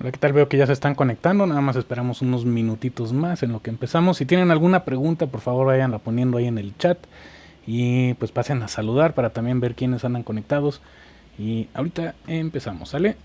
Hola, ¿qué tal? Veo que ya se están conectando, nada más esperamos unos minutitos más en lo que empezamos. Si tienen alguna pregunta, por favor vayanla poniendo ahí en el chat y pues pasen a saludar para también ver quiénes andan conectados. Y ahorita empezamos, ¿sale?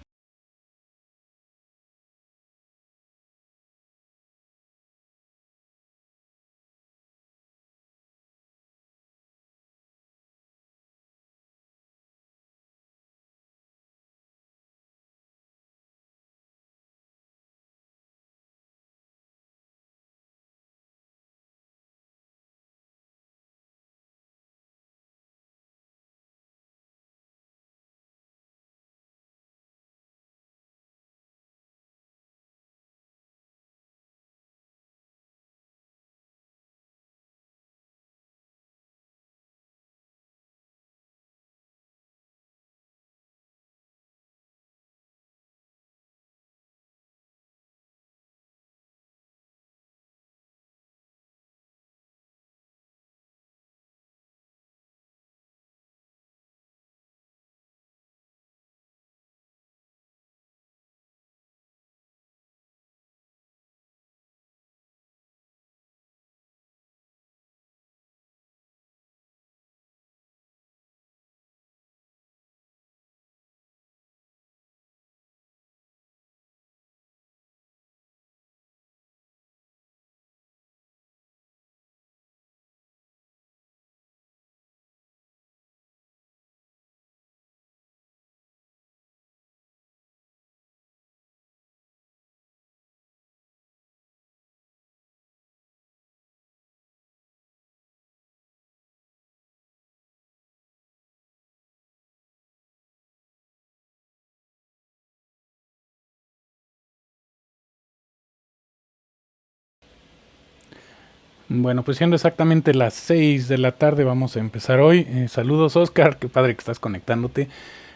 Bueno, pues siendo exactamente las 6 de la tarde vamos a empezar hoy. Eh, saludos Oscar, qué padre que estás conectándote.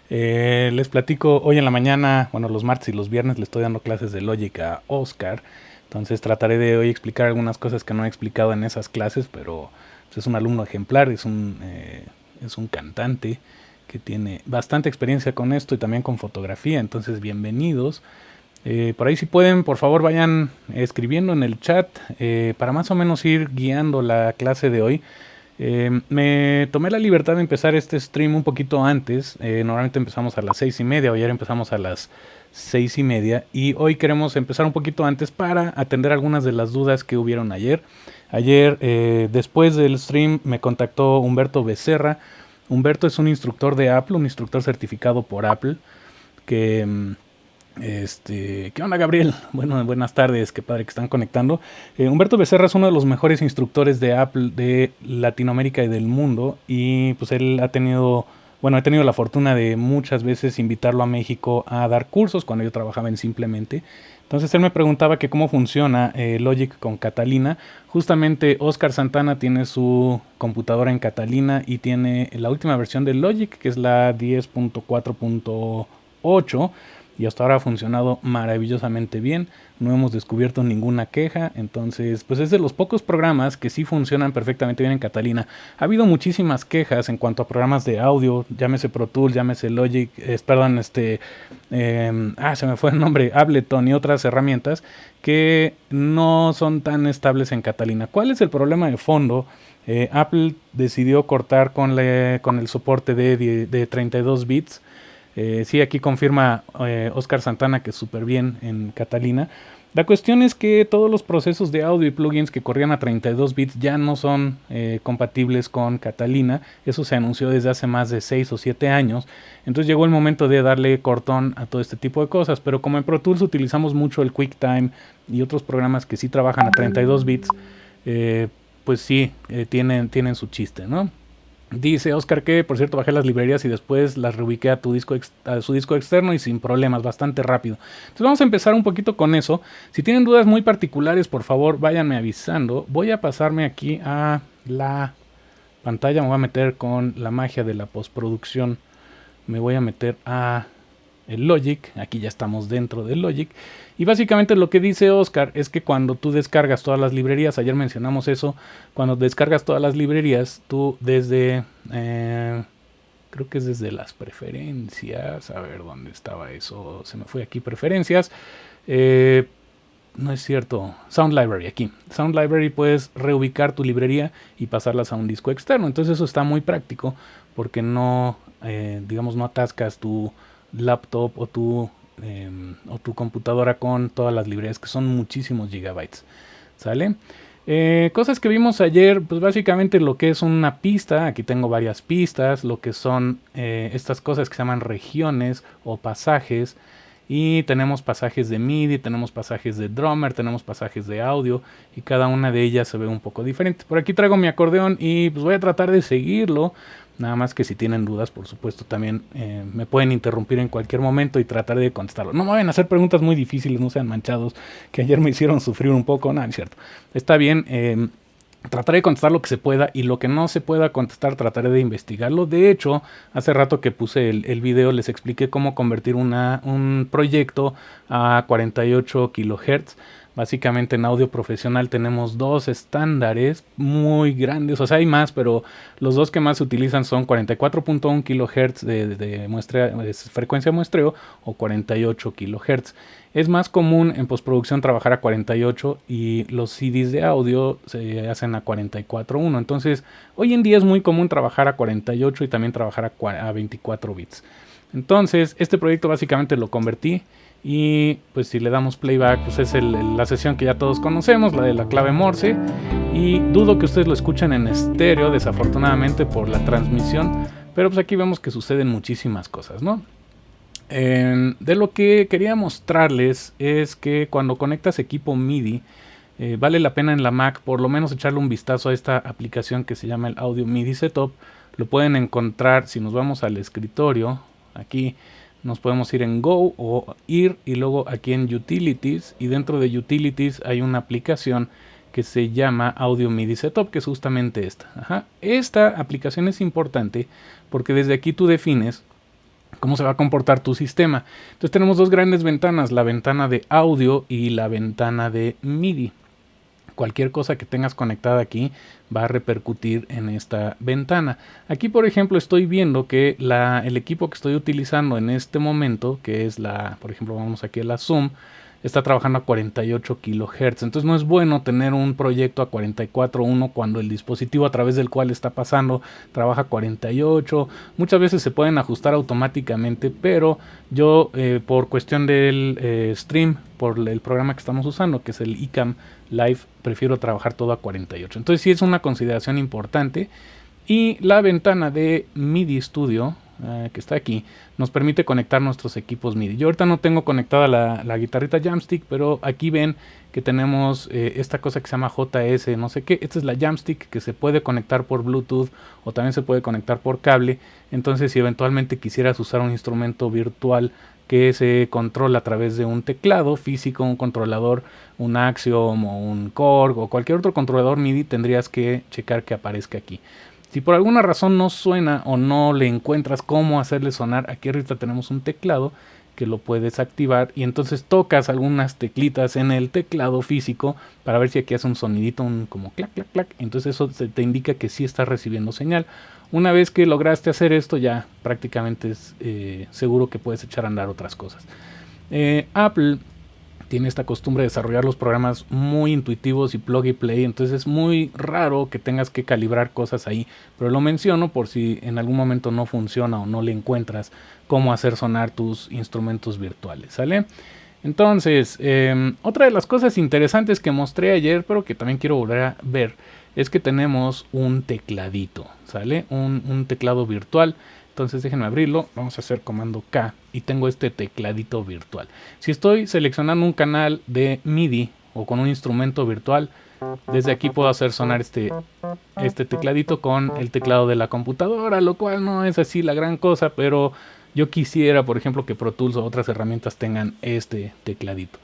Eh, les platico hoy en la mañana, bueno los martes y los viernes le estoy dando clases de lógica a Oscar. Entonces trataré de hoy explicar algunas cosas que no he explicado en esas clases, pero pues, es un alumno ejemplar, es un, eh, es un cantante que tiene bastante experiencia con esto y también con fotografía. Entonces bienvenidos. Eh, por ahí si pueden, por favor vayan escribiendo en el chat eh, para más o menos ir guiando la clase de hoy. Eh, me tomé la libertad de empezar este stream un poquito antes. normalmente empezamos a las seis y media, ayer empezamos a las seis y media. Y hoy queremos empezar un poquito antes para atender algunas de las dudas que hubieron ayer. Ayer, después del stream, me contactó Humberto Becerra. Humberto es un instructor de Apple, un instructor certificado por Apple, que mm, este, ¿qué onda Gabriel? Bueno, buenas tardes, qué padre que están conectando. Eh, Humberto Becerra es uno de los mejores instructores de Apple de Latinoamérica y del mundo y pues él ha tenido, bueno, he tenido la fortuna de muchas veces invitarlo a México a dar cursos cuando yo trabajaba en Simplemente. Entonces él me preguntaba que cómo funciona eh, Logic con Catalina. Justamente Oscar Santana tiene su computadora en Catalina y tiene la última versión de Logic, que es la 10.4.8 y hasta ahora ha funcionado maravillosamente bien. No hemos descubierto ninguna queja, entonces pues es de los pocos programas que sí funcionan perfectamente bien en Catalina. Ha habido muchísimas quejas en cuanto a programas de audio, llámese Pro Tools, llámese Logic, perdón, este, em, ah, se me fue el nombre, Ableton y otras herramientas que no son tan estables en Catalina. ¿Cuál es el problema de fondo? Eh, Apple decidió cortar con, con el soporte de, de 32 bits eh, sí, aquí confirma eh, Oscar Santana que súper bien en Catalina. La cuestión es que todos los procesos de audio y plugins que corrían a 32 bits ya no son eh, compatibles con Catalina. Eso se anunció desde hace más de 6 o 7 años. Entonces llegó el momento de darle cortón a todo este tipo de cosas. Pero como en Pro Tools utilizamos mucho el QuickTime y otros programas que sí trabajan a 32 bits, pues sí, tienen, tienen su chiste, ¿no? Dice Oscar que, por cierto, bajé las librerías y después las reubiqué a, tu disco a su disco externo y sin problemas, bastante rápido. Entonces vamos a empezar un poquito con eso. Si tienen dudas muy particulares, por favor, váyanme avisando. Voy a pasarme aquí a la pantalla, me voy a meter con la magia de la postproducción. Me voy a meter a el Logic, aquí ya estamos dentro del Logic. Y básicamente lo que dice Oscar es que cuando tú descargas todas las librerías, ayer mencionamos eso, cuando descargas todas las librerías, tú desde, eh, creo que es desde las preferencias, a ver dónde estaba eso, se me fue aquí preferencias, eh, no es cierto, Sound Library aquí, Sound Library puedes reubicar tu librería y pasarlas a un disco externo, entonces eso está muy práctico porque no, eh, digamos, no atascas tu laptop o tu, em, o tu computadora con todas las librerías que son muchísimos gigabytes, ¿sale? Eh, cosas que vimos ayer, pues básicamente lo que es una pista, aquí tengo varias pistas, lo que son eh, estas cosas que se llaman regiones o pasajes, y tenemos pasajes de MIDI, tenemos pasajes de drummer, tenemos pasajes de audio y cada una de ellas se ve un poco diferente. Por aquí traigo mi acordeón y pues voy a tratar de seguirlo. Nada más que si tienen dudas, por supuesto, también eh, me pueden interrumpir en cualquier momento y tratar de contestarlo. No me vayan a hacer preguntas muy difíciles, no sean manchados, que ayer me hicieron sufrir un poco. Nada, es cierto. Está bien. Eh, Trataré de contestar lo que se pueda y lo que no se pueda contestar trataré de investigarlo. De hecho, hace rato que puse el, el video les expliqué cómo convertir una, un proyecto a 48 kHz. Básicamente en audio profesional tenemos dos estándares muy grandes, o sea hay más, pero los dos que más se utilizan son 44.1 kHz de, de, frecuencia muestreo o 48 kHz. Es más común en postproducción trabajar a 48 y los CDs de audio se hacen a 44.1. Entonces, hoy en día es muy común trabajar a 48 y también trabajar a 24 bits. Entonces, este proyecto básicamente lo convertí y pues si le damos playback, pues es la sesión que ya todos conocemos, la de la clave Morse. Y dudo que ustedes lo escuchen en estéreo, desafortunadamente por la transmisión. Pero pues aquí vemos que suceden muchísimas cosas, ¿no? de lo que quería mostrarles es que cuando conectas equipo MIDI, eh, vale la pena en la Mac por lo menos echarle un vistazo a esta aplicación que se llama el Audio MIDI Setup. Lo pueden encontrar si nos vamos al escritorio, aquí nos podemos ir en Go o ir y luego aquí en Utilities y dentro de Utilities hay una aplicación que se llama Audio MIDI Setup, que es justamente esta. Esta aplicación es importante porque desde aquí tú defines cómo se va a comportar tu sistema. Entonces tenemos dos grandes ventanas, la ventana de audio y la ventana de MIDI cualquier cosa que tengas conectada aquí va a repercutir en esta ventana. Aquí por ejemplo estoy viendo que el equipo que estoy utilizando en este momento, que es la, por ejemplo vamos aquí a la Zoom, está trabajando a 48 kHz. Entonces no es bueno tener un proyecto a 44.1 cuando el dispositivo a través del cual está pasando trabaja a 48. Muchas veces se pueden ajustar automáticamente, pero yo eh, por cuestión del eh, stream, por el programa que estamos usando, que es el ICAM Live, prefiero trabajar todo a 48. Entonces sí es una consideración importante. Y la ventana de MIDI Studio, eh, que está aquí, nos permite conectar nuestros equipos MIDI. Yo ahorita no tengo conectada la, guitarrita Jamstick, pero aquí ven que tenemos eh, esta cosa que se llama JS, no sé qué. Esta es la Jamstick que se puede conectar por Bluetooth o también se puede conectar por cable. Entonces, si eventualmente quisieras usar un instrumento virtual que se controla a través de un teclado físico, un controlador, un Axiom o un Korg o cualquier otro controlador MIDI, tendrías que checar que aparezca aquí. Si por alguna razón no suena o no le encuentras cómo hacerle sonar, aquí ahorita tenemos un teclado que lo puedes activar y entonces tocas algunas teclitas en el teclado físico para ver si aquí hace un sonidito, un como clac, clac, clac. Entonces eso te indica que sí está recibiendo señal. Una vez que lograste hacer esto ya prácticamente es eh, seguro que puedes echar a andar otras cosas. Eh, Apple tiene esta costumbre de desarrollar los programas muy intuitivos y plug y play, entonces es muy raro que tengas que calibrar cosas ahí, pero lo menciono por si en algún momento no funciona o no le encuentras cómo hacer sonar tus instrumentos virtuales, ¿sale? Entonces, em, otra de las cosas interesantes que mostré ayer, pero que también quiero volver a ver, es que tenemos un tecladito, ¿sale? Un, un teclado virtual entonces déjenme abrirlo, vamos a hacer comando K y tengo este tecladito virtual. Si estoy seleccionando un canal de MIDI o con un instrumento virtual, desde aquí puedo hacer sonar este, este tecladito con el teclado de la computadora, lo cual no es así la gran cosa, pero yo quisiera, por ejemplo, que Pro Tools o otras herramientas tengan este tecladito.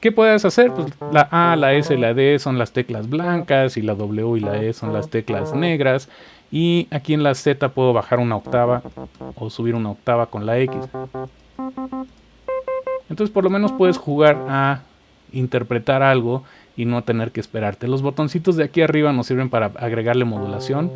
¿Qué puedes hacer? Pues la A, la S la D son las teclas blancas y la W y la E son las teclas negras y aquí en la Z puedo bajar una octava o subir una octava con la X. Entonces por lo menos puedes jugar a interpretar algo y no tener que esperarte. Los botoncitos de aquí arriba nos sirven para agregarle modulación.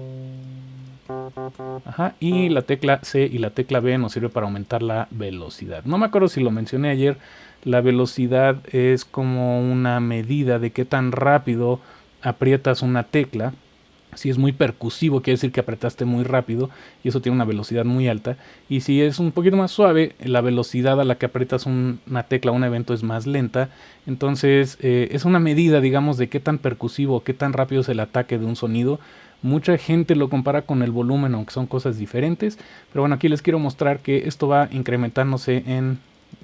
Ajá, y la tecla C y la tecla B nos sirve para aumentar la velocidad. No me acuerdo si lo mencioné ayer, la velocidad es como una medida de qué tan rápido aprietas una tecla si es muy percusivo, quiere decir que apretaste muy rápido y eso tiene una velocidad muy alta. Y si es un poquito más suave, la velocidad a la que aprietas una tecla o un evento es más lenta. Entonces eh, es una medida, digamos, de qué tan percusivo, qué tan rápido es el ataque de un sonido. Mucha gente lo compara con el volumen, aunque son cosas diferentes. Pero bueno, aquí les quiero mostrar que esto va incrementándose en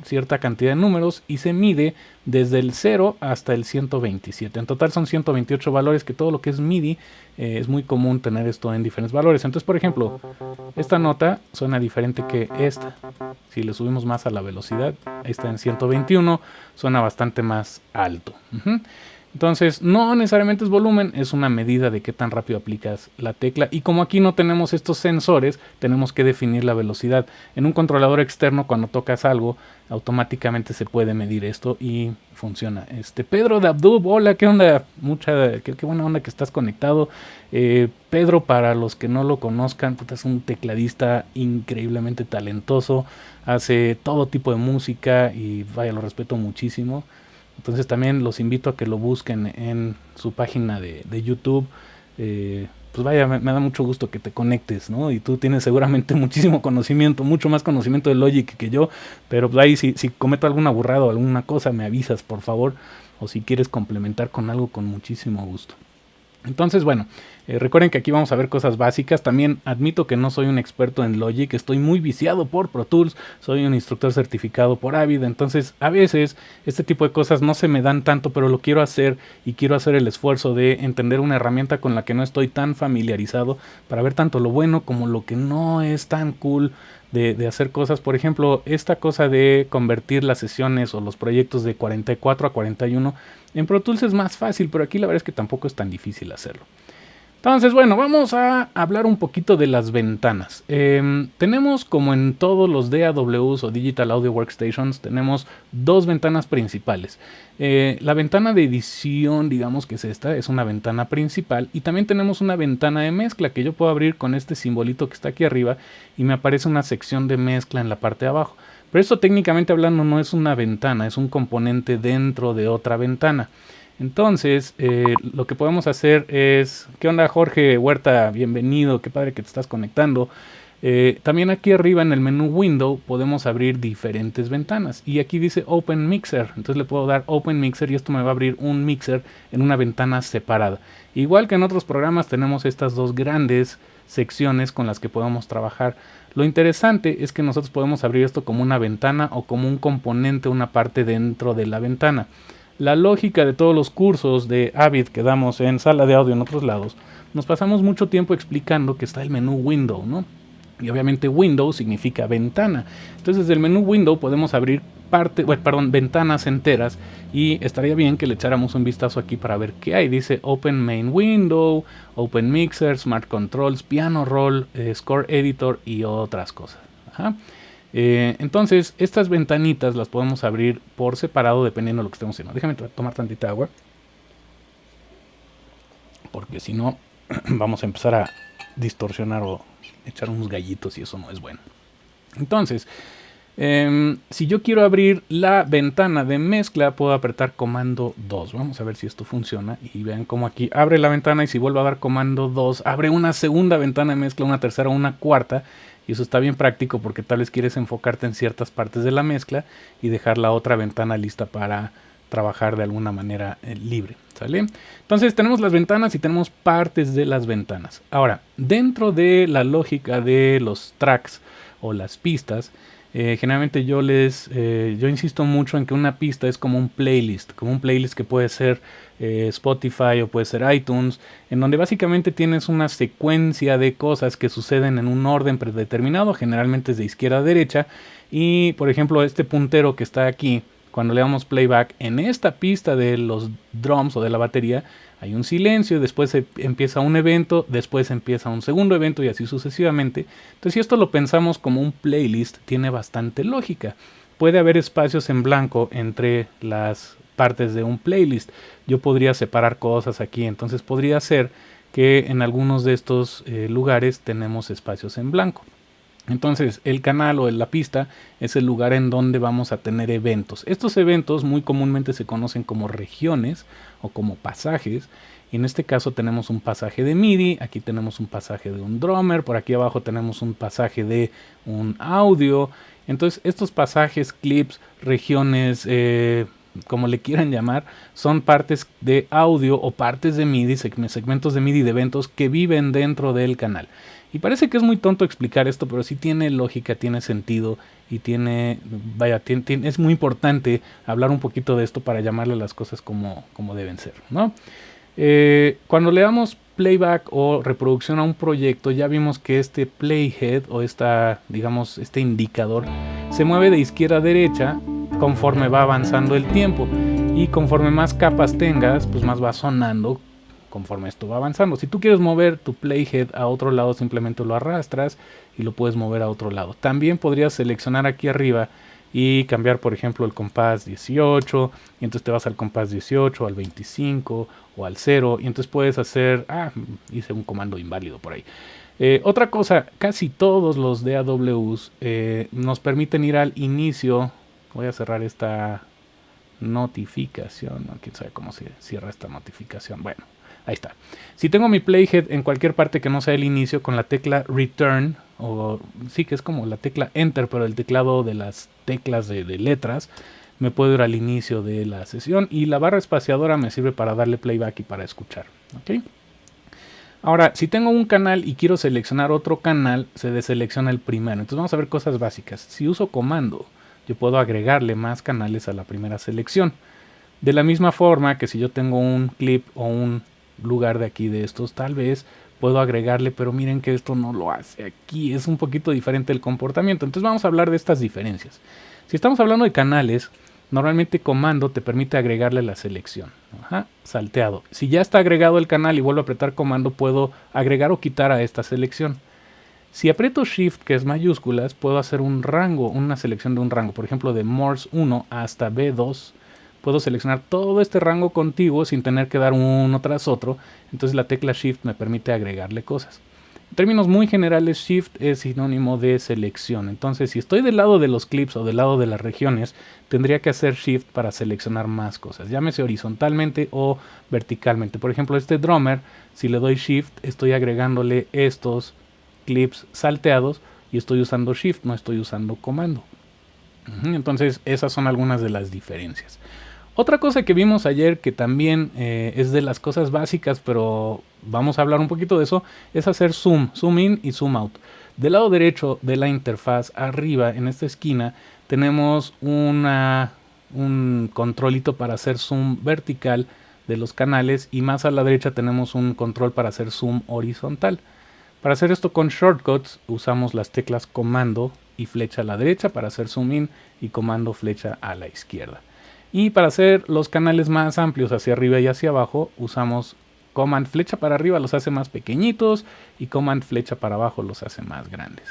cierta cantidad de números y se mide desde el 0 hasta el 127. En total son 128 valores que todo lo que es MIDI eh, es muy común tener esto en diferentes valores. Entonces, por ejemplo, esta nota suena diferente que esta. Si le subimos más a la velocidad, está en 121, suena bastante más alto. Entonces, no necesariamente es volumen, es una medida de qué tan rápido aplicas la tecla. Y como aquí no tenemos estos sensores, tenemos que definir la velocidad. En un controlador externo, cuando tocas algo, automáticamente se puede medir esto y funciona. Este Pedro de Abdub, hola, qué onda, mucha, qué, buena onda que estás conectado. Eh, Pedro, para los que no lo conozcan, es un tecladista increíblemente talentoso, hace todo tipo de música y vaya, lo respeto muchísimo. Entonces también los invito a que lo busquen en su página de, YouTube. Eh, pues vaya, me, da mucho gusto que te conectes, ¿no? Y tú tienes seguramente muchísimo conocimiento, mucho más conocimiento de Logic que yo, pero pues ahí si, si cometo alguna burrada o alguna cosa, me avisas, por favor, o si quieres complementar con algo, con muchísimo gusto. Entonces, bueno, eh, recuerden que aquí vamos a ver cosas básicas. También admito que no soy un experto en Logic, estoy muy viciado por Pro Tools, soy un instructor certificado por Avid, entonces a veces este tipo de cosas no se me dan tanto, pero lo quiero hacer y quiero hacer el esfuerzo de entender una herramienta con la que no estoy tan familiarizado para ver tanto lo bueno como lo que no es tan cool de, de, hacer cosas. Por ejemplo, esta cosa de convertir las sesiones o los proyectos de 44 a 41 en Pro Tools es más fácil, pero aquí la verdad es que tampoco es tan difícil hacerlo. Entonces, bueno, vamos a hablar un poquito de las ventanas. Em, tenemos, como en todos los DAWs o Digital Audio Workstations, tenemos dos ventanas principales. Eh, la ventana de edición, digamos que es esta, es una ventana principal. Y también tenemos una ventana de mezcla que yo puedo abrir con este simbolito que está aquí arriba y me aparece una sección de mezcla en la parte de abajo. Pero esto técnicamente hablando no es una ventana, es un componente dentro de otra ventana. Entonces, eh, lo que podemos hacer es... ¿Qué onda Jorge Huerta? Bienvenido, qué padre que te estás conectando. Eh, también aquí arriba en el menú Window podemos abrir diferentes ventanas. Y aquí dice Open Mixer. Entonces le puedo dar Open Mixer y esto me va a abrir un mixer en una ventana separada. Igual que en otros programas tenemos estas dos grandes secciones con las que podemos trabajar. Lo interesante es que nosotros podemos abrir esto como una ventana o como un componente, una parte dentro de la ventana. La lógica de todos los cursos de Avid que damos en sala de audio en otros lados, nos pasamos mucho tiempo explicando que está el menú Window, ¿no? Y obviamente Window significa ventana. Entonces desde el menú Window podemos abrir parte, perdón, ventanas enteras y estaría bien que le echáramos un vistazo aquí para ver qué hay. Dice Open Main Window, Open Mixer, Smart Controls, Piano Roll, eh, Score Editor y otras cosas. Eh, entonces, estas ventanitas las podemos abrir por separado dependiendo de lo que estemos haciendo. Déjame tomar tantita agua. Porque si no, vamos a empezar a distorsionar o echar unos gallitos y eso no es bueno. Entonces, em, si yo quiero abrir la ventana de mezcla, puedo apretar comando 2. Vamos a ver si esto funciona. Y vean cómo aquí abre la ventana y si vuelvo a dar comando 2, abre una segunda ventana de mezcla, una tercera, una cuarta. Y eso está bien práctico porque tal vez quieres enfocarte en ciertas partes de la mezcla y dejar la otra ventana lista para trabajar de alguna manera eh, libre. ¿sale? Entonces tenemos las ventanas y tenemos partes de las ventanas. Ahora, dentro de la lógica de los tracks o las pistas, eh, generalmente yo les eh, yo insisto mucho en que una pista es como un playlist, como un playlist que puede ser Spotify o puede ser iTunes, en donde básicamente tienes una secuencia de cosas que suceden en un orden predeterminado, generalmente es de izquierda a derecha, y por ejemplo este puntero que está aquí, cuando le damos playback en esta pista de los drums o de la batería, hay un silencio, después empieza un evento, después empieza un segundo evento y así sucesivamente. Entonces, si esto lo pensamos como un playlist, tiene bastante lógica. Puede haber espacios en blanco entre las partes de un playlist. Yo podría separar cosas aquí, entonces podría ser que en algunos de estos eh, lugares tenemos espacios en blanco. Entonces, el canal o la pista es el lugar en donde vamos a tener eventos. Estos eventos muy comúnmente se conocen como regiones o como pasajes. Y en este caso tenemos un pasaje de MIDI, aquí tenemos un pasaje de un drummer, por aquí abajo tenemos un pasaje de un audio. Entonces, estos pasajes, clips, regiones, eh, como le quieran llamar, son partes de audio o partes de MIDI, segmentos de MIDI de eventos que viven dentro del canal. Y parece que es muy tonto explicar esto, pero sí tiene lógica, tiene sentido y tiene, vaya, es muy importante hablar un poquito de esto para llamarle las cosas como, como deben ser, ¿no? Eh, cuando le damos playback o reproducción a un proyecto, ya vimos que este playhead o esta, digamos, este indicador se mueve de izquierda a derecha conforme va avanzando el tiempo. Y conforme más capas tengas, pues más va sonando conforme esto va avanzando. Si tú quieres mover tu playhead a otro lado, simplemente lo arrastras y lo puedes mover a otro lado. También podrías seleccionar aquí arriba y cambiar, por ejemplo, el compás 18, y entonces te vas al compás 18, al 25 o al 0, y entonces puedes hacer, ah, hice un comando inválido por ahí. Eh, otra cosa, casi todos los DAWs eh, nos permiten ir al inicio Voy a cerrar esta notificación. No, quién sabe cómo se cierra esta notificación. Bueno, ahí está. Si tengo mi playhead en cualquier parte que no sea el inicio con la tecla return, o sí que es como la tecla enter, pero el teclado de las teclas de, letras, me puedo ir al inicio de la sesión y la barra espaciadora me sirve para darle playback y para escuchar. Ahora, si tengo un canal y quiero seleccionar otro canal, se deselecciona el primero. Entonces vamos a ver cosas básicas. Si uso comando, yo puedo agregarle más canales a la primera selección. De la misma forma que si yo tengo un clip o un lugar de aquí de estos, tal vez puedo agregarle, pero miren que esto no lo hace aquí, es un poquito diferente el comportamiento. Entonces vamos a hablar de estas diferencias. Si estamos hablando de canales, normalmente comando te permite agregarle la selección. salteado. Si ya está agregado el canal y vuelvo a apretar comando, puedo agregar o quitar a esta selección. Si aprieto Shift, que es mayúsculas, puedo hacer un rango, una selección de un rango. Por ejemplo, de Morse 1 hasta B2, puedo seleccionar todo este rango contiguo sin tener que dar uno tras otro. Entonces la tecla Shift me permite agregarle cosas. En términos muy generales, Shift es sinónimo de selección. Entonces, si estoy del lado de los clips o del lado de las regiones, tendría que hacer Shift para seleccionar más cosas. Llámese horizontalmente o verticalmente. Por ejemplo, este drummer, si le doy Shift, estoy agregándole estos clips salteados y estoy usando Shift, no estoy usando comando. Entonces esas son algunas de las diferencias. Otra cosa que vimos ayer que también eh, es de las cosas básicas, pero vamos a hablar un poquito de eso, es hacer zoom, zoom in y zoom out. Del lado derecho de la interfaz, arriba en esta esquina, tenemos un controlito para hacer zoom vertical de los canales y más a la derecha tenemos un control para hacer zoom horizontal. Para hacer esto con shortcuts usamos las teclas comando y flecha a la derecha para hacer zoom in y comando flecha a la izquierda. Y para hacer los canales más amplios hacia arriba y hacia abajo usamos command flecha para arriba los hace más pequeñitos y command flecha para abajo los hace más grandes.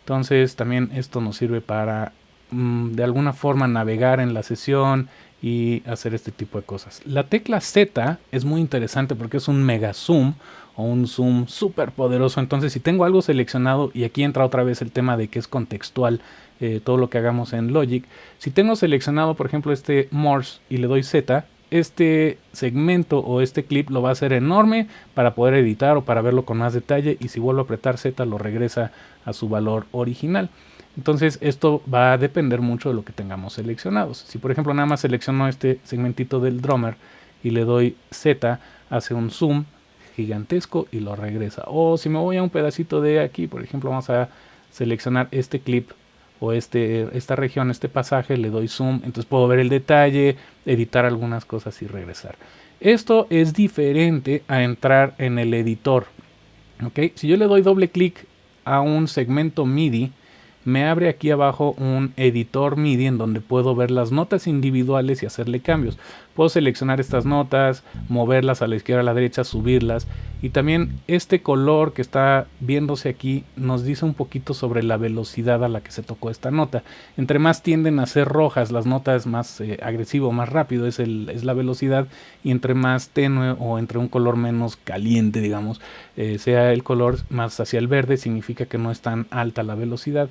Entonces también esto nos sirve para mm, de alguna forma navegar en la sesión y hacer este tipo de cosas. La tecla Z es muy interesante porque es un mega zoom o un zoom súper poderoso. Entonces si tengo algo seleccionado y aquí entra otra vez el tema de que es contextual eh, todo lo que hagamos en Logic. Si tengo seleccionado por ejemplo este Morse y le doy Z, este segmento o este clip lo va a hacer enorme para poder editar o para verlo con más detalle y si vuelvo a apretar Z lo regresa a su valor original. Entonces esto va a depender mucho de lo que tengamos seleccionados. Si por ejemplo nada más selecciono este segmentito del drummer y le doy Z, hace un zoom gigantesco y lo regresa. O si me voy a un pedacito de aquí, por ejemplo vamos a seleccionar este clip o este, esta región, este pasaje, le doy zoom, entonces puedo ver el detalle, editar algunas cosas y regresar. Esto es diferente a entrar en el editor. ¿ok? Si yo le doy doble clic a un segmento MIDI, me abre aquí abajo un editor MIDI en donde puedo ver las notas individuales y hacerle cambios. Puedo seleccionar estas notas, moverlas a la izquierda, a la derecha, subirlas. Y también este color que está viéndose aquí nos dice un poquito sobre la velocidad a la que se tocó esta nota. Entre más tienden a ser rojas las notas, más eh, agresivo, más rápido es, la velocidad. Y entre más tenue o entre un color menos caliente, digamos, eh, sea el color más hacia el verde, significa que no es tan alta la velocidad.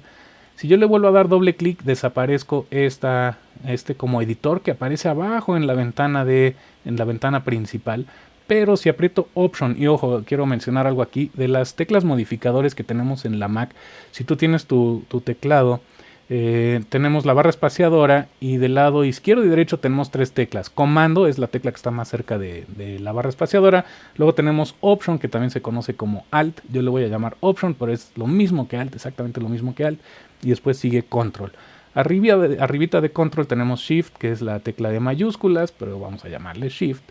Si yo le vuelvo a dar doble clic, desaparezco esta, este como editor que aparece abajo en la ventana de en la ventana principal. Pero si aprieto Option, y ojo, quiero mencionar algo aquí, de las teclas modificadores que tenemos en la Mac, si tú tienes tu, teclado, eh, tenemos la barra espaciadora y del lado izquierdo y derecho tenemos tres teclas. Comando es la tecla que está más cerca de, la barra espaciadora. Luego tenemos Option, que también se conoce como Alt. Yo le voy a llamar Option, pero es lo mismo que Alt, exactamente lo mismo que Alt y después sigue control. Arriba arribita de control tenemos shift, que es la tecla de mayúsculas, pero vamos a llamarle shift.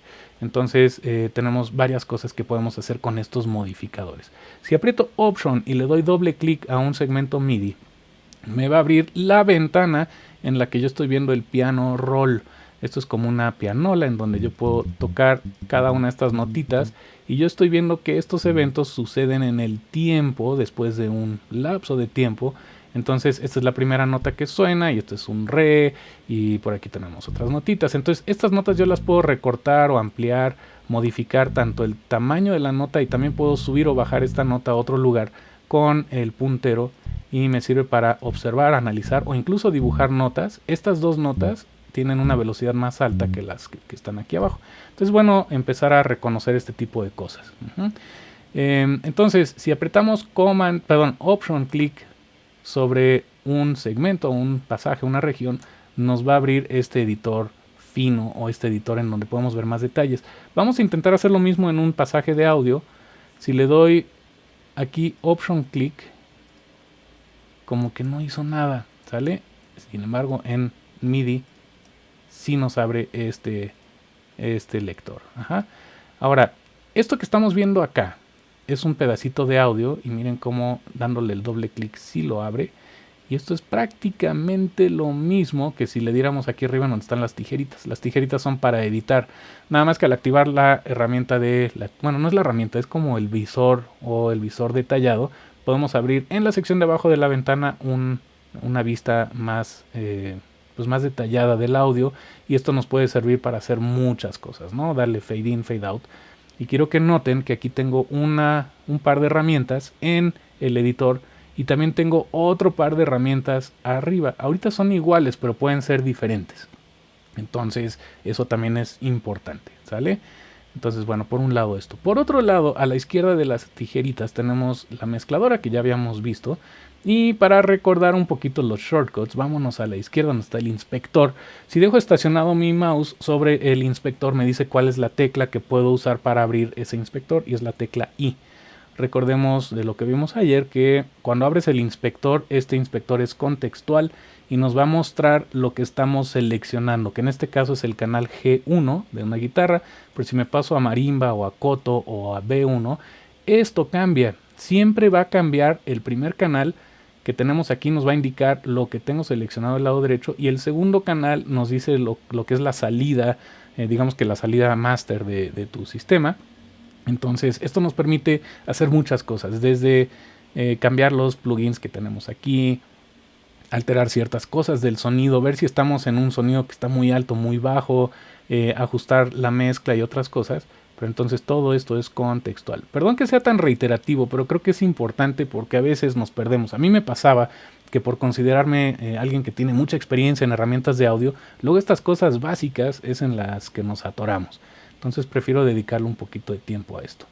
Entonces eh, tenemos varias cosas que podemos hacer con estos modificadores. Si aprieto option y le doy doble clic a un segmento MIDI, me va a abrir la ventana en la que yo estoy viendo el piano roll. Esto es como una pianola en donde yo puedo tocar cada una de estas notitas y yo estoy viendo que estos eventos suceden en el tiempo, después de un lapso de tiempo, entonces, esta es la primera nota que suena y esto es un re y por aquí tenemos otras notitas. Entonces, estas notas yo las puedo recortar o ampliar, modificar tanto el tamaño de la nota y también puedo subir o bajar esta nota a otro lugar con el puntero y me sirve para observar, analizar o incluso dibujar notas. Estas dos notas tienen una velocidad más alta que las que, están aquí abajo. Entonces, bueno, empezar a reconocer este tipo de cosas. Em, entonces, si apretamos Command, perdón, Option Click sobre un segmento, un pasaje, una región, nos va a abrir este editor fino o este editor en donde podemos ver más detalles. Vamos a intentar hacer lo mismo en un pasaje de audio. Si le doy aquí Option Click, como que no hizo nada, ¿sale? Sin embargo, en MIDI sí nos abre este, este lector. Ahora, esto que estamos viendo acá, es un pedacito de audio y miren cómo dándole el doble clic sí lo abre. Y esto es prácticamente lo mismo que si le diéramos aquí arriba donde están las tijeritas. Las tijeritas son para editar. Nada más que al activar la herramienta de... Bueno, no es la herramienta, es como el visor o el visor detallado. Podemos abrir en la sección de abajo de la ventana una vista más, eh, pues más detallada del audio. Y esto nos puede servir para hacer muchas cosas, ¿no? Darle fade in, fade out. Y quiero que noten que aquí tengo una, un par de herramientas en el editor y también tengo otro par de herramientas arriba. Ahorita son iguales, pero pueden ser diferentes. Entonces, eso también es importante, ¿sale? Entonces, bueno, por un lado esto. Por otro lado, a la izquierda de las tijeritas tenemos la mezcladora que ya habíamos visto. Y para recordar un poquito los shortcuts, vámonos a la izquierda donde está el inspector. Si dejo estacionado mi mouse sobre el inspector me dice cuál es la tecla que puedo usar para abrir ese inspector y es la tecla I. Recordemos de lo que vimos ayer que cuando abres el inspector, este inspector es contextual y nos va a mostrar lo que estamos seleccionando, que en este caso es el canal G1 de una guitarra, pero si me paso a marimba o a coto o a B1, esto cambia. Siempre va a cambiar el primer canal que tenemos aquí nos va a indicar lo que tengo seleccionado del lado derecho y el segundo canal nos dice lo, que es la salida, eh, digamos que la salida master de, tu sistema. Entonces esto nos permite hacer muchas cosas, desde eh, cambiar los plugins que tenemos aquí, alterar ciertas cosas del sonido, ver si estamos en un sonido que está muy alto, muy bajo, eh, ajustar la mezcla y otras cosas. Pero entonces todo esto es contextual. Perdón que sea tan reiterativo, pero creo que es importante porque a veces nos perdemos. A mí me pasaba que por considerarme eh, alguien que tiene mucha experiencia en herramientas de audio, luego estas cosas básicas es en las que nos atoramos. Entonces prefiero dedicarle un poquito de tiempo a esto.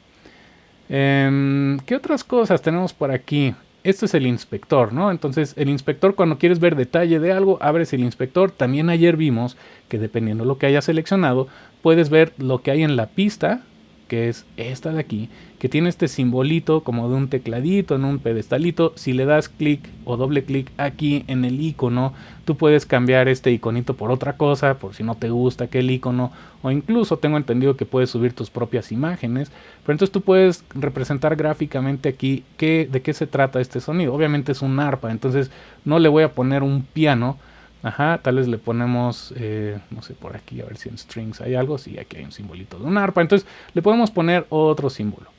Em, ¿Qué otras cosas tenemos por aquí? Este es el inspector, ¿no? Entonces el inspector cuando quieres ver detalle de algo, abres el inspector. También ayer vimos que dependiendo de lo que hayas seleccionado, puedes ver lo que hay en la pista que es esta de aquí, que tiene este simbolito como de un tecladito en un pedestalito. Si le das clic o doble clic aquí en el icono, tú puedes cambiar este iconito por otra cosa, por si no te gusta aquel icono, o incluso tengo entendido que puedes subir tus propias imágenes. Pero entonces tú puedes representar gráficamente aquí de qué se trata este sonido. Obviamente es un arpa, entonces no le voy a poner un piano Ajá, tal vez le ponemos, eh, no sé, por aquí, a ver si en strings hay algo. Sí, aquí hay un simbolito de un arpa. Entonces le podemos poner otro símbolo.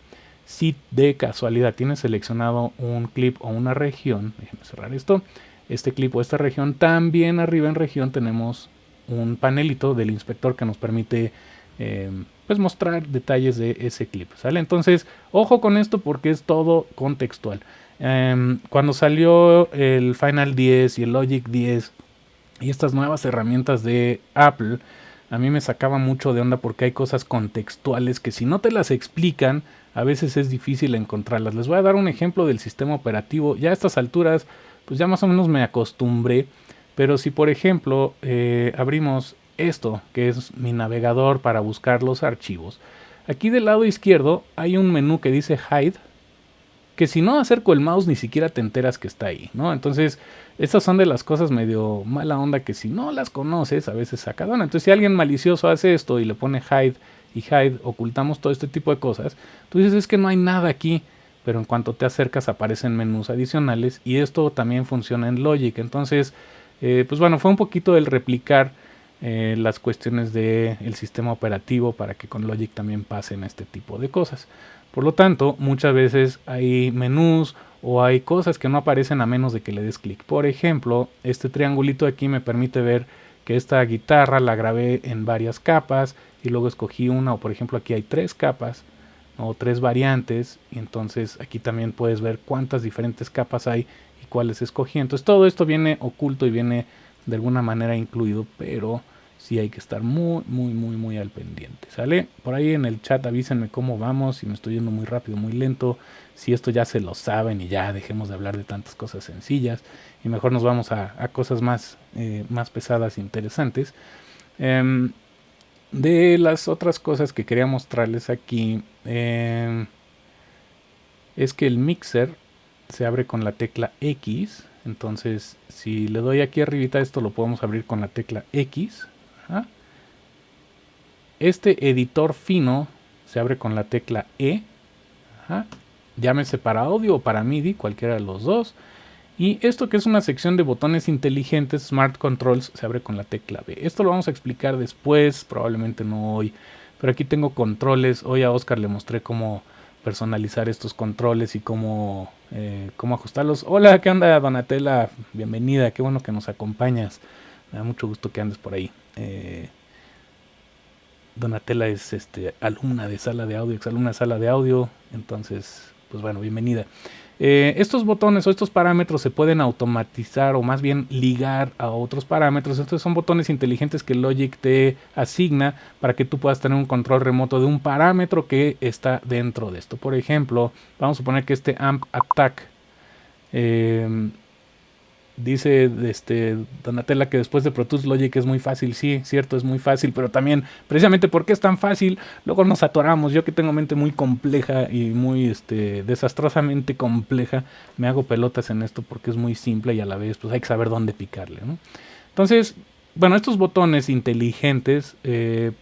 Si de casualidad tienes seleccionado un clip o una región, déjenme cerrar esto, este clip o esta región, también arriba en región tenemos un panelito del inspector que nos permite eh, pues mostrar detalles de ese clip, ¿sale? Entonces, ojo con esto porque es todo contextual. Em, cuando salió el Final 10 y el Logic 10, y estas nuevas herramientas de Apple a mí me sacaba mucho de onda porque hay cosas contextuales que si no te las explican, a veces es difícil encontrarlas. Les voy a dar un ejemplo del sistema operativo. Ya a estas alturas, pues ya más o menos me acostumbré. Pero si por ejemplo eh, abrimos esto, que es mi navegador para buscar los archivos, aquí del lado izquierdo hay un menú que dice Hide, que si no acerco el mouse ni siquiera te enteras que está ahí, ¿no? Entonces estas son de las cosas medio mala onda que si no las conoces a veces saca Entonces si alguien malicioso hace esto y le pone hide y hide, ocultamos todo este tipo de cosas, tú dices es que no hay nada aquí, pero en cuanto te acercas aparecen menús adicionales y esto también funciona en Logic. Entonces, eh, pues bueno, fue un poquito el replicar eh, las cuestiones del sistema operativo para que con Logic también pasen este tipo de cosas. Por lo tanto, muchas veces hay menús o hay cosas que no aparecen a menos de que le des clic. Por ejemplo, este triangulito aquí me permite ver que esta guitarra la grabé en varias capas y luego escogí una o por ejemplo aquí hay tres capas o tres variantes y entonces aquí también puedes ver cuántas diferentes capas hay y cuáles escogí. Entonces todo esto viene oculto y viene de alguna manera incluido, pero sí hay que estar muy, muy, muy, muy al pendiente, ¿sale? Por ahí en el chat avísenme cómo vamos, si me estoy yendo muy rápido, muy lento, si esto ya se lo saben y ya dejemos de hablar de tantas cosas sencillas y mejor nos vamos a, cosas más, eh, más pesadas e interesantes. Em, de las otras cosas que quería mostrarles aquí em, es que el mixer se abre con la tecla X. Entonces, si le doy aquí arribita, esto lo podemos abrir con la tecla X. Este editor fino se abre con la tecla E. Llámese para audio o para MIDI, cualquiera de los dos. Y esto que es una sección de botones inteligentes, Smart Controls, se abre con la tecla B. Esto lo vamos a explicar después, probablemente no hoy. Pero aquí tengo controles. Hoy a Oscar le mostré cómo personalizar estos controles y cómo, eh, cómo ajustarlos. Hola, ¿qué onda Donatella? Bienvenida, qué bueno que nos acompañas. Me da mucho gusto que andes por ahí. Eh, Donatella es este, alumna de sala de audio, exalumna de sala de audio, entonces, pues bueno, bienvenida. Eh, estos botones o estos parámetros se pueden automatizar o más bien ligar a otros parámetros. Estos son botones inteligentes que Logic te asigna para que tú puedas tener un control remoto de un parámetro que está dentro de esto. Por ejemplo, vamos a suponer que este amp attack eh, Dice este, Donatella que después de Pro Tools Logic es muy fácil. Sí, cierto, es muy fácil, pero también, precisamente porque es tan fácil, luego nos atoramos. Yo que tengo mente muy compleja y muy este, desastrosamente compleja, me hago pelotas en esto porque es muy simple y a la vez pues hay que saber dónde picarle. Entonces, bueno, estos botones inteligentes, eh,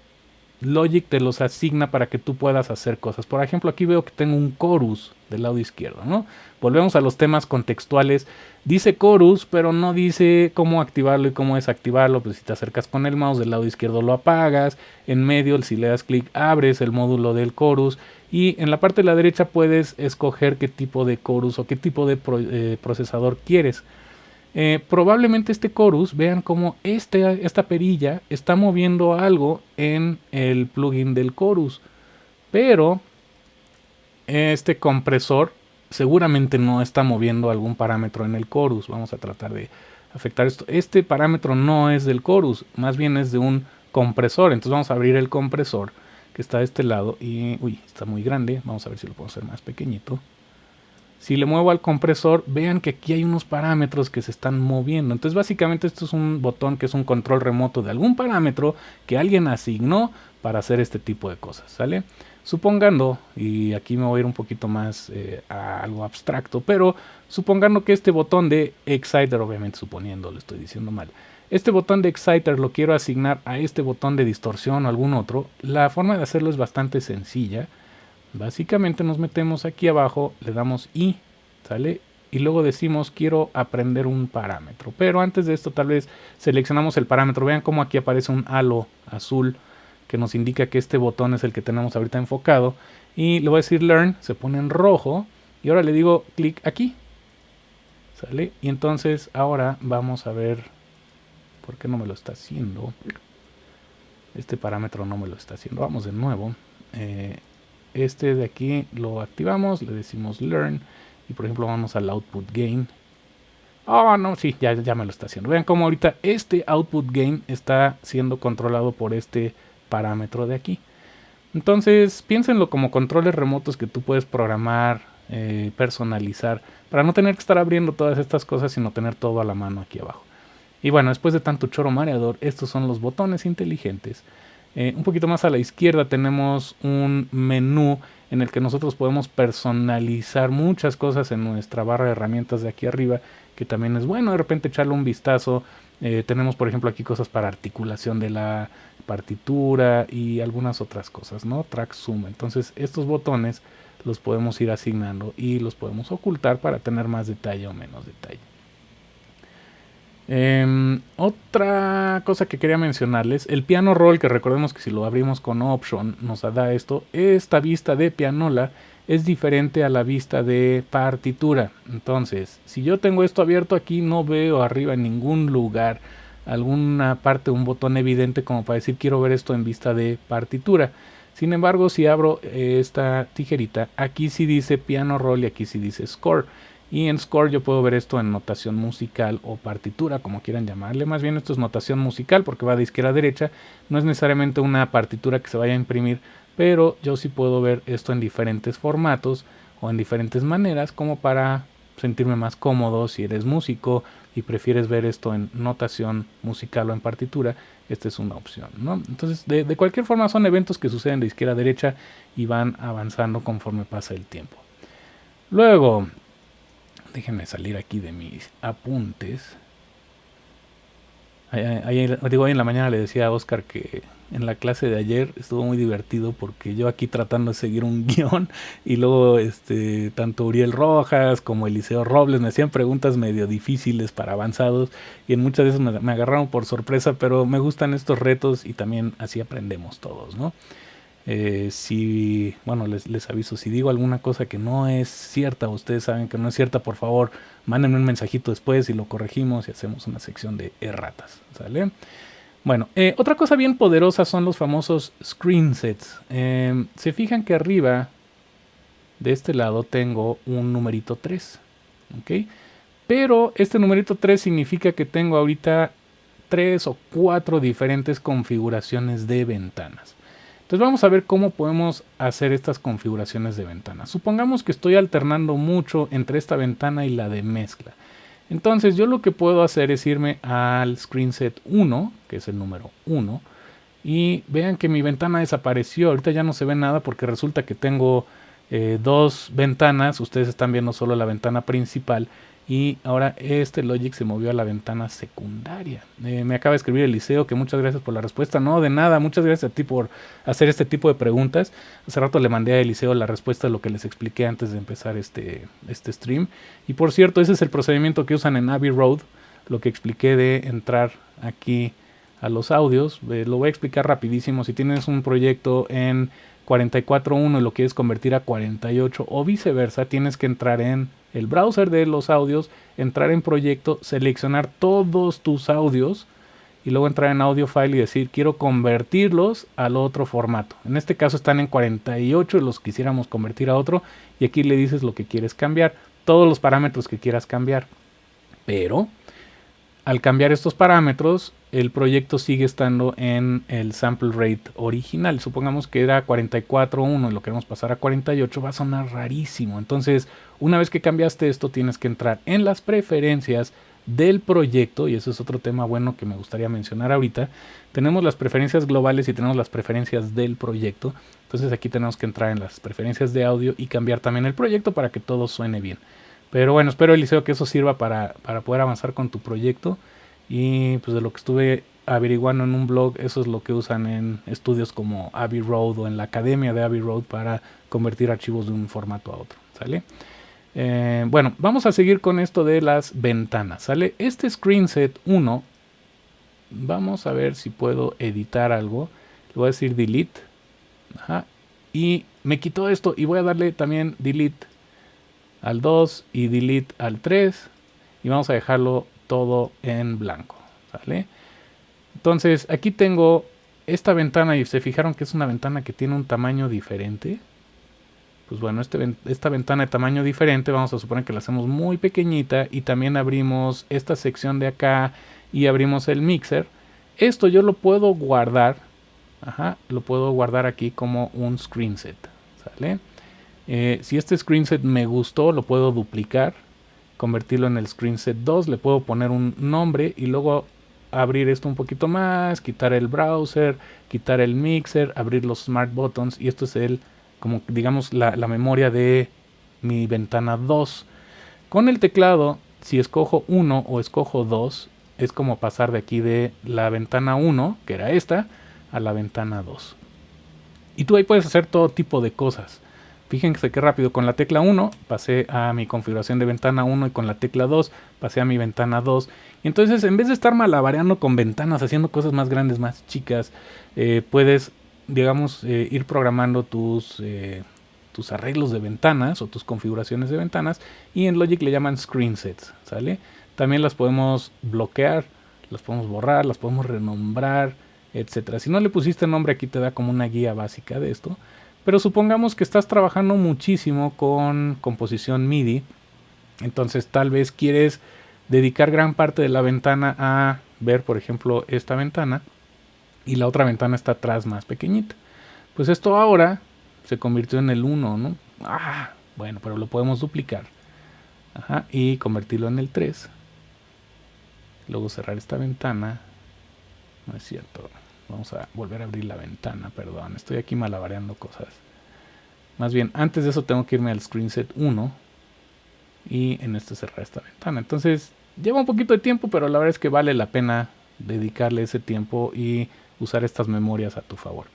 Logic te los asigna para que tú puedas hacer cosas. Por ejemplo, aquí veo que tengo un chorus del lado izquierdo, ¿no? Volvemos a los temas contextuales. Dice chorus, pero no dice cómo activarlo y cómo desactivarlo. Pues si te acercas con el mouse del lado izquierdo lo apagas. En medio, si le das clic, abres el módulo del chorus. Y en la parte de la derecha puedes escoger qué tipo de chorus o qué tipo de eh, procesador quieres. Eh, probablemente este chorus, vean cómo este, esta perilla está moviendo algo en el plugin del chorus. Pero este compresor seguramente no está moviendo algún parámetro en el chorus. Vamos a tratar de afectar esto. Este parámetro no es del chorus, más bien es de un compresor. Entonces vamos a abrir el compresor que está de este lado y, uy, está muy grande. Vamos a ver si lo puedo hacer más pequeñito. Si le muevo al compresor, vean que aquí hay unos parámetros que se están moviendo. Entonces básicamente esto es un botón que es un control remoto de algún parámetro que alguien asignó para hacer este tipo de cosas, ¿sale? Supongando, y aquí me voy a ir un poquito más eh, a algo abstracto, pero supongando que este botón de Exciter, obviamente suponiendo, lo estoy diciendo mal, este botón de Exciter lo quiero asignar a este botón de distorsión o algún otro, la forma de hacerlo es bastante sencilla. Básicamente nos metemos aquí abajo, le damos I, ¿sale? Y luego decimos quiero aprender un parámetro. Pero antes de esto tal vez seleccionamos el parámetro. Vean cómo aquí aparece un halo azul que nos indica que este botón es el que tenemos ahorita enfocado. Y le voy a decir Learn, se pone en rojo. Y ahora le digo clic aquí. ¿Sale? Y entonces ahora vamos a ver por qué no me lo está haciendo. Este parámetro no me lo está haciendo. Vamos de nuevo. Eh, este de aquí lo activamos, le decimos Learn. Y por ejemplo vamos al Output Gain. Oh, no, sí, ya, ya me lo está haciendo. Vean cómo ahorita este output gain está siendo controlado por este parámetro de aquí. Entonces, piénsenlo como controles remotos que tú puedes programar, eh, personalizar, para no tener que estar abriendo todas estas cosas, sino tener todo a la mano aquí abajo. Y bueno, después de tanto choro mareador, estos son los botones inteligentes. Eh, un poquito más a la izquierda tenemos un menú en el que nosotros podemos personalizar muchas cosas en nuestra barra de herramientas de aquí arriba, que también es bueno de repente echarle un vistazo. Eh, tenemos por ejemplo aquí cosas para articulación de la partitura y algunas otras cosas, ¿no? Track Zoom. Entonces estos botones los podemos ir asignando y los podemos ocultar para tener más detalle o menos detalle. Em, otra cosa que quería mencionarles, el piano roll, que recordemos que si lo abrimos con option nos da esto, esta vista de pianola es diferente a la vista de partitura. Entonces, si yo tengo esto abierto aquí, no veo arriba en ningún lugar alguna parte, un botón evidente como para decir quiero ver esto en vista de partitura. Sin embargo, si abro esta tijerita, aquí sí dice piano roll y aquí sí dice score. Y en Score yo puedo ver esto en notación musical o partitura, como quieran llamarle. Más bien esto es notación musical porque va de izquierda a derecha. No es necesariamente una partitura que se vaya a imprimir, pero yo sí puedo ver esto en diferentes formatos o en diferentes maneras como para sentirme más cómodo si eres músico y prefieres ver esto en notación musical o en partitura, esta es una opción. ¿no? Entonces, de, de cualquier forma son eventos que suceden de izquierda a derecha y van avanzando conforme pasa el tiempo. Luego, déjenme salir aquí de mis apuntes. digo, hoy en la mañana le decía a Oscar que en la clase de ayer estuvo muy divertido porque yo aquí tratando de seguir un guion y luego este tanto Uriel Rojas como Eliseo Robles me hacían preguntas medio difíciles para avanzados y en muchas veces me, me agarraron por sorpresa, pero me gustan estos retos y también así aprendemos todos, ¿no? Eh, si, bueno, les, les, aviso, si digo alguna cosa que no es cierta, ustedes saben que no es cierta, por favor, mándenme un mensajito después y lo corregimos y hacemos una sección de erratas, ¿sale? Bueno, eh, otra cosa bien poderosa son los famosos screen sets. Eh, se fijan que arriba de este lado tengo un numerito 3, ¿ok? Pero este numerito 3 significa que tengo ahorita 3 o 4 diferentes configuraciones de ventanas. Entonces vamos a ver cómo podemos hacer estas configuraciones de ventanas. Supongamos que estoy alternando mucho entre esta ventana y la de mezcla. Entonces yo lo que puedo hacer es irme al screen set 1, que es el número 1, y vean que mi ventana desapareció. Ahorita ya no se ve nada porque resulta que tengo eh, dos ventanas. Ustedes están viendo solo la ventana principal y ahora este Logic se movió a la ventana secundaria. Eh, me acaba de escribir Eliseo que muchas gracias por la respuesta. No, de nada, muchas gracias a ti por hacer este tipo de preguntas. Hace rato le mandé a Eliseo la respuesta a lo que les expliqué antes de empezar este, este stream. Y por cierto, ese es el procedimiento que usan en Abbey Road, lo que expliqué de entrar aquí a los audios. Eh, lo voy a explicar rapidísimo. Si tienes un proyecto en 44.1 y lo quieres convertir a 48 o viceversa, tienes que entrar en el browser de los audios, entrar en proyecto, seleccionar todos tus audios y luego entrar en audio file y decir quiero convertirlos al otro formato. En este caso están en 48 y los quisiéramos convertir a otro y aquí le dices lo que quieres cambiar, todos los parámetros que quieras cambiar. Pero al cambiar estos parámetros, el proyecto sigue estando en el sample rate original. Supongamos que era 44.1 y lo queremos pasar a 48, va a sonar rarísimo. Entonces, una vez que cambiaste esto, tienes que entrar en las preferencias del proyecto, y eso es otro tema bueno que me gustaría mencionar ahorita, tenemos las preferencias globales y tenemos las preferencias del proyecto. Entonces aquí tenemos que entrar en las preferencias de audio y cambiar también el proyecto para que todo suene bien. Pero bueno, espero Eliseo que eso sirva para, para poder avanzar con tu proyecto. Y pues de lo que estuve averiguando en un blog, eso es lo que usan en estudios como Abbey Road o en la academia de Abbey Road para convertir archivos de un formato a otro. ¿Sale? Eh, bueno, vamos a seguir con esto de las ventanas. ¿Sale? Este screenset 1, vamos a ver si puedo editar algo. Le voy a decir delete. Y me quitó esto y voy a darle también delete al 2 y delete al 3. Y vamos a dejarlo todo en blanco. ¿Sale? Entonces aquí tengo esta ventana y se fijaron que es una ventana que tiene un tamaño diferente. Pues bueno, este, esta ventana de tamaño diferente vamos a suponer que la hacemos muy pequeñita y también abrimos esta sección de acá y abrimos el mixer. Esto yo lo puedo guardar, ajá, lo puedo guardar aquí como un screenset, ¿sale? Eh, si este screenset me gustó, lo puedo duplicar, convertirlo en el screenset 2, le puedo poner un nombre y luego abrir esto un poquito más, quitar el browser, quitar el mixer, abrir los smart buttons y esto es el, como digamos, la, memoria de mi ventana 2. Con el teclado, si escojo 1 o escojo 2, es como pasar de aquí de la ventana 1, que era esta, a la ventana 2. Y tú ahí puedes hacer todo tipo de cosas. Fíjense qué rápido, con la tecla 1 pasé a mi configuración de ventana 1 y con la tecla 2 pasé a mi ventana 2. Y entonces en vez de estar malabareando con ventanas, haciendo cosas más grandes, más chicas, eh, puedes, digamos, eh, ir programando tus, eh, tus arreglos de ventanas o tus configuraciones de ventanas y en Logic le llaman screen sets, ¿sale? También las podemos bloquear, las podemos borrar, las podemos renombrar, etcétera. Si no le pusiste nombre aquí te da como una guía básica de esto. Pero supongamos que estás trabajando muchísimo con composición MIDI. Entonces tal vez quieres dedicar gran parte de la ventana a ver, por ejemplo, esta ventana. Y la otra ventana está atrás más pequeñita. Pues esto ahora se convirtió en el 1, ¿no? Ah, bueno, pero lo podemos duplicar. Ajá, y convertirlo en el 3. Luego cerrar esta ventana. No es cierto. Vamos a volver a abrir la ventana, perdón. Estoy aquí malabareando cosas. Más bien, antes de eso tengo que irme al screenset 1 y en este cerrar esta ventana. Entonces, lleva un poquito de tiempo, pero la verdad es que vale la pena dedicarle ese tiempo y usar estas memorias a tu favor.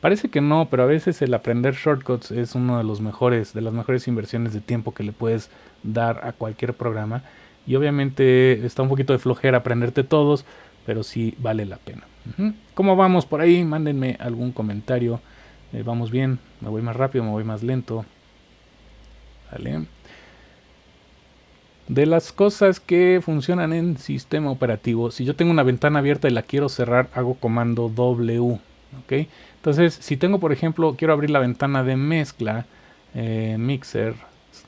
Parece que no, pero a veces el aprender shortcuts es uno de los mejores, de las mejores inversiones de tiempo que le puedes dar a cualquier programa. Y obviamente está un poquito de flojera aprenderte todos, pero sí vale la pena. ¿Cómo vamos por ahí? Mándenme algún comentario. Eh, vamos bien, me voy más rápido, me voy más lento. De las cosas que funcionan en sistema operativo, si yo tengo una ventana abierta y la quiero cerrar, hago comando W. Entonces, si tengo, por ejemplo, quiero abrir la ventana de mezcla, eh, mixer,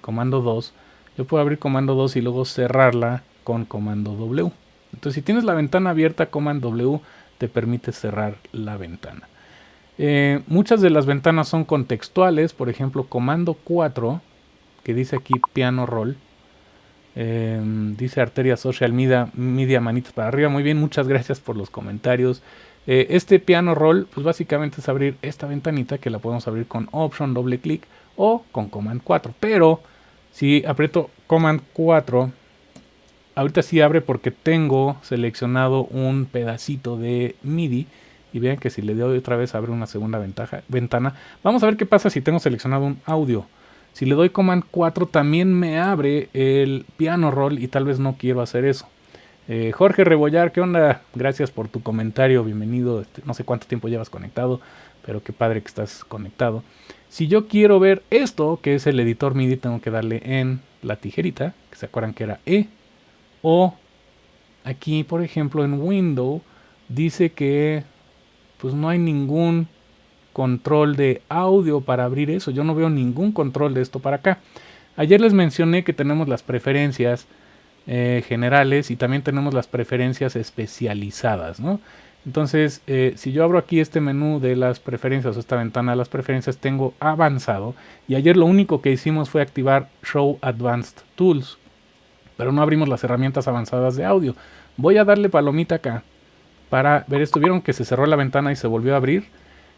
comando 2, yo puedo abrir comando 2 y luego cerrarla con comando W. Entonces, si tienes la ventana abierta, comando W te permite cerrar la ventana. Eh, muchas de las ventanas son contextuales, por ejemplo, comando 4, que dice aquí piano roll. Em, dice Arteria Social Media, Media Manitas para arriba. Muy bien, muchas gracias por los comentarios. Eh, este piano roll, pues básicamente es abrir esta ventanita que la podemos abrir con Option, doble clic o con Command 4. Pero si aprieto Command 4, ahorita sí abre porque tengo seleccionado un pedacito de MIDI. Y vean que si le doy otra vez abre una segunda ventana. Vamos a ver qué pasa si tengo seleccionado un audio. Si le doy Command 4 también me abre el piano roll y tal vez no quiero hacer eso. Eh, Jorge Rebollar, ¿qué onda? Gracias por tu comentario, bienvenido. Este, no sé cuánto tiempo llevas conectado, pero qué padre que estás conectado. Si yo quiero ver esto, que es el editor MIDI, tengo que darle en la tijerita, que se acuerdan que era E. O aquí, por ejemplo, en Windows, dice que pues no hay ningún control de audio para abrir eso. Yo no veo ningún control de esto para acá. Ayer les mencioné que tenemos las preferencias eh, generales y también tenemos las preferencias especializadas, ¿no? Entonces, eh, si yo abro aquí este menú de las preferencias o esta ventana de las preferencias, tengo avanzado. Y ayer lo único que hicimos fue activar Show Advanced Tools. Pero no abrimos las herramientas avanzadas de audio. Voy a darle palomita acá para ver esto. Vieron que se cerró la ventana y se volvió a abrir.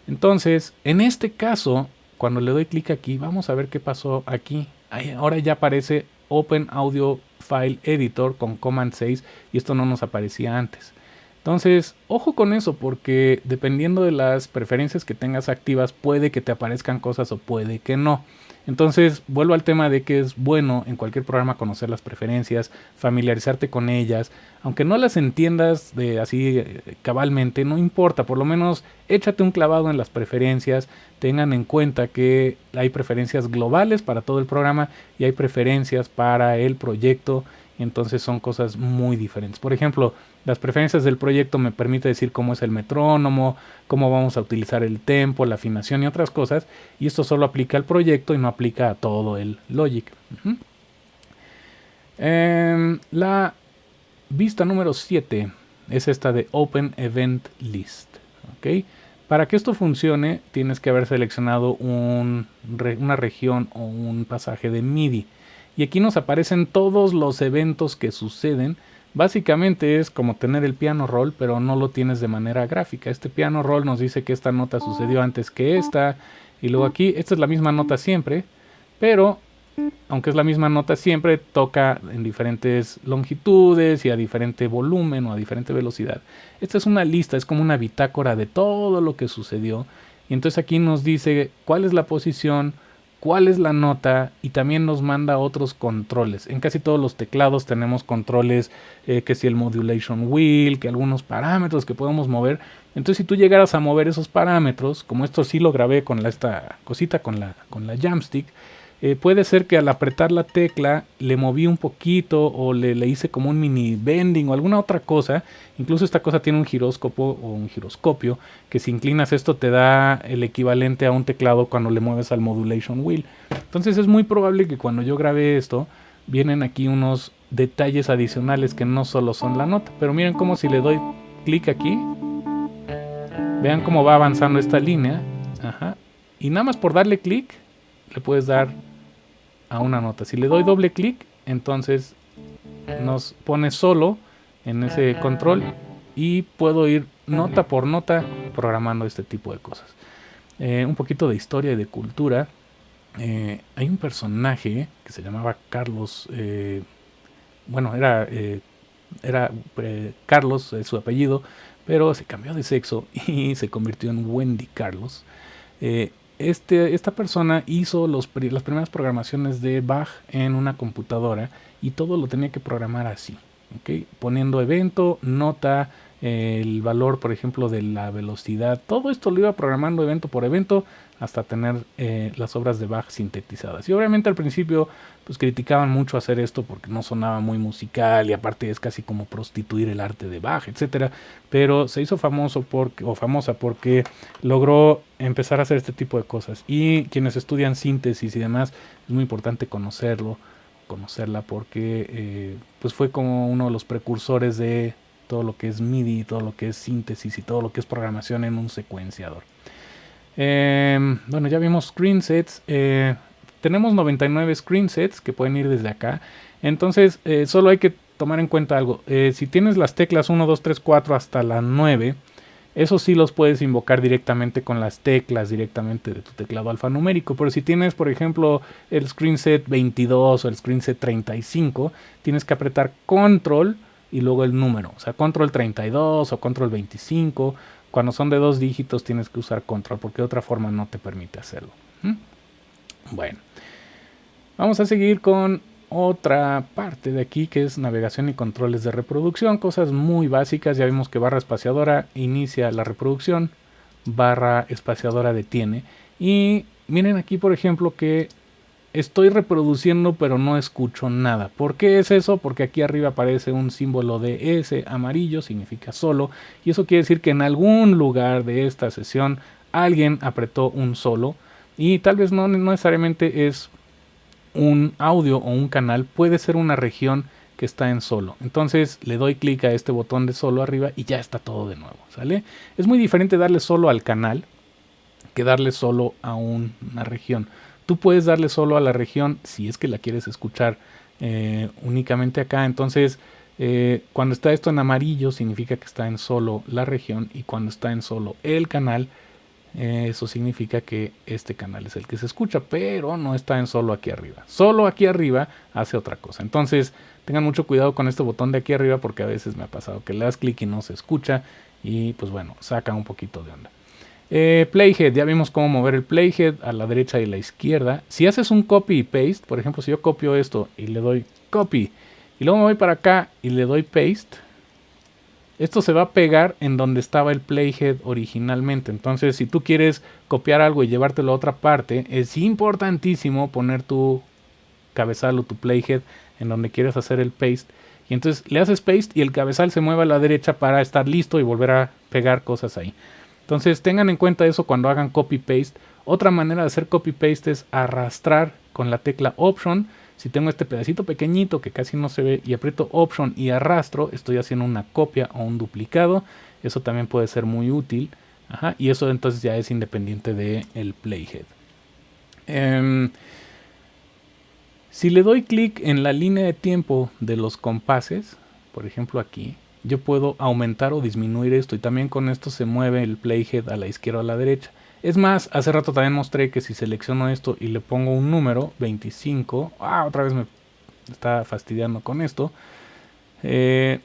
Entonces, en este caso, cuando le doy clic aquí, vamos a ver qué pasó aquí. ahora ya aparece Open Audio File Editor con Command 6 y esto no nos aparecía antes. Entonces, ojo con eso porque dependiendo de las preferencias que tengas activas puede que te aparezcan cosas o puede que no. Entonces, vuelvo al tema de que es bueno en cualquier programa conocer las preferencias, familiarizarte con ellas, aunque no las entiendas de así eh, cabalmente, no importa, por lo menos échate un clavado en las preferencias, tengan en cuenta que hay preferencias globales para todo el programa y hay preferencias para el proyecto. Entonces son cosas muy diferentes. Por ejemplo, las preferencias del proyecto me permite decir cómo es el metrónomo, cómo vamos a utilizar el tempo, la afinación y otras cosas. Y esto solo aplica al proyecto y no aplica a todo el Logic. Em, la vista número 7 es esta de Open Event List. Para que esto funcione tienes que haber seleccionado una región o un pasaje de MIDI y aquí nos aparecen todos los eventos que suceden. Básicamente es como tener el piano roll, pero no lo tienes de manera gráfica. Este piano roll nos dice que esta nota sucedió antes que esta. Y luego aquí, esta es la misma nota siempre, pero aunque es la misma nota siempre, toca en diferentes longitudes y a diferente volumen o a diferente velocidad. Esta es una lista, es como una bitácora de todo lo que sucedió. Y entonces aquí nos dice cuál es la posición, cuál es la nota y también nos manda otros controles. En casi todos los teclados tenemos controles eh, que si el modulation wheel, que algunos parámetros que podemos mover. Entonces si tú llegaras a mover esos parámetros, como esto sí lo grabé con la, esta cosita, con la, con la jamstick, eh, puede ser que al apretar la tecla le moví un poquito o le, le, hice como un mini bending o alguna otra cosa. Incluso esta cosa tiene un giróscopo o un giroscopio que si inclinas esto te da el equivalente a un teclado cuando le mueves al modulation wheel. Entonces es muy probable que cuando yo grabé esto vienen aquí unos detalles adicionales que no solo son la nota. Pero miren cómo si le doy clic aquí, vean cómo va avanzando esta línea. Y nada más por darle clic le puedes dar a una nota. Si le doy doble clic, entonces nos pone solo en ese control y puedo ir nota por nota programando este tipo de cosas. Eh, un poquito de historia y de cultura. Eh, hay un personaje que se llamaba Carlos, eh, bueno, era, era Carlos, su apellido, pero se cambió de sexo y se convirtió en Wendy Carlos este, esta persona hizo las primeras programaciones de Bach en una computadora y todo lo tenía que programar así, poniendo evento, nota, el valor, por ejemplo, de la velocidad. Todo esto lo iba programando evento por evento hasta tener eh, las obras de Bach sintetizadas. Y obviamente al principio pues criticaban mucho hacer esto porque no sonaba muy musical y aparte es casi como prostituir el arte de Bach, etcétera. Pero se hizo famoso porque, o famosa porque logró empezar a hacer este tipo de cosas. Y quienes estudian síntesis y demás, es muy importante conocerlo, conocerla porque eh, pues fue como uno de los precursores de todo lo que es MIDI, todo lo que es síntesis y todo lo que es programación en un secuenciador. Em, bueno, ya vimos screen sets. Eh, tenemos 99 screen sets que pueden ir desde acá. Entonces, eh, solo hay que tomar en cuenta algo. Eh, si tienes las teclas 1, 2, 3, 4 hasta la 9, eso sí los puedes invocar directamente con las teclas directamente de tu teclado alfanumérico. Pero si tienes, por ejemplo, el screen set 22 o el screen set 35, tienes que apretar control y luego el número. O sea, control 32 o control 25. Cuando son de dos dígitos tienes que usar control porque de otra forma no te permite hacerlo. ¿Mm? Bueno, vamos a seguir con otra parte de aquí que es navegación y controles de reproducción. Cosas muy básicas. Ya vimos que barra espaciadora inicia la reproducción, barra espaciadora detiene. Y miren aquí por ejemplo que estoy reproduciendo pero no escucho nada. ¿Por qué es eso? Porque aquí arriba aparece un símbolo de S amarillo, significa solo, y eso quiere decir que en algún lugar de esta sesión alguien apretó un solo y tal vez no, necesariamente es un audio o un canal, puede ser una región que está en solo. Entonces le doy clic a este botón de solo arriba y ya está todo de nuevo, ¿sale? Es muy diferente darle solo al canal que darle solo a una región. Tú puedes darle solo a la región si es que la quieres escuchar eh, únicamente acá. Entonces, eh, cuando está esto en amarillo significa que está en solo la región y cuando está en solo el canal, eso significa que este canal es el que se escucha, pero no está en solo aquí arriba. Solo aquí arriba hace otra cosa. Entonces, tengan mucho cuidado con este botón de aquí arriba porque a veces me ha pasado que le das clic y no se escucha y pues bueno, saca un poquito de onda. Eh, playhead, ya vimos cómo mover el playhead a la derecha y la izquierda. Si haces un copy y paste, por ejemplo, si yo copio esto y le doy copy y luego me voy para acá y le doy paste, esto se va a pegar en donde estaba el playhead originalmente. Entonces, si tú quieres copiar algo y llevártelo a otra parte, es importantísimo poner tu cabezal o tu playhead en donde quieres hacer el paste. Y entonces le haces paste y el cabezal se mueve a la derecha para estar listo y volver a pegar cosas ahí. Entonces tengan en cuenta eso cuando hagan copy paste. Otra manera de hacer copy paste es arrastrar con la tecla option. Si tengo este pedacito pequeñito que casi no se ve y aprieto option y arrastro, estoy haciendo una copia o un duplicado. Eso también puede ser muy útil. y eso entonces ya es independiente del el playhead. Em, si le doy clic en la línea de tiempo de los compases, por ejemplo aquí, yo puedo aumentar o disminuir esto y también con esto se mueve el playhead a la izquierda o a la derecha. Es más, hace rato también mostré que si selecciono esto y le pongo un número, 25, ah, otra vez me está fastidiando con esto. Eh,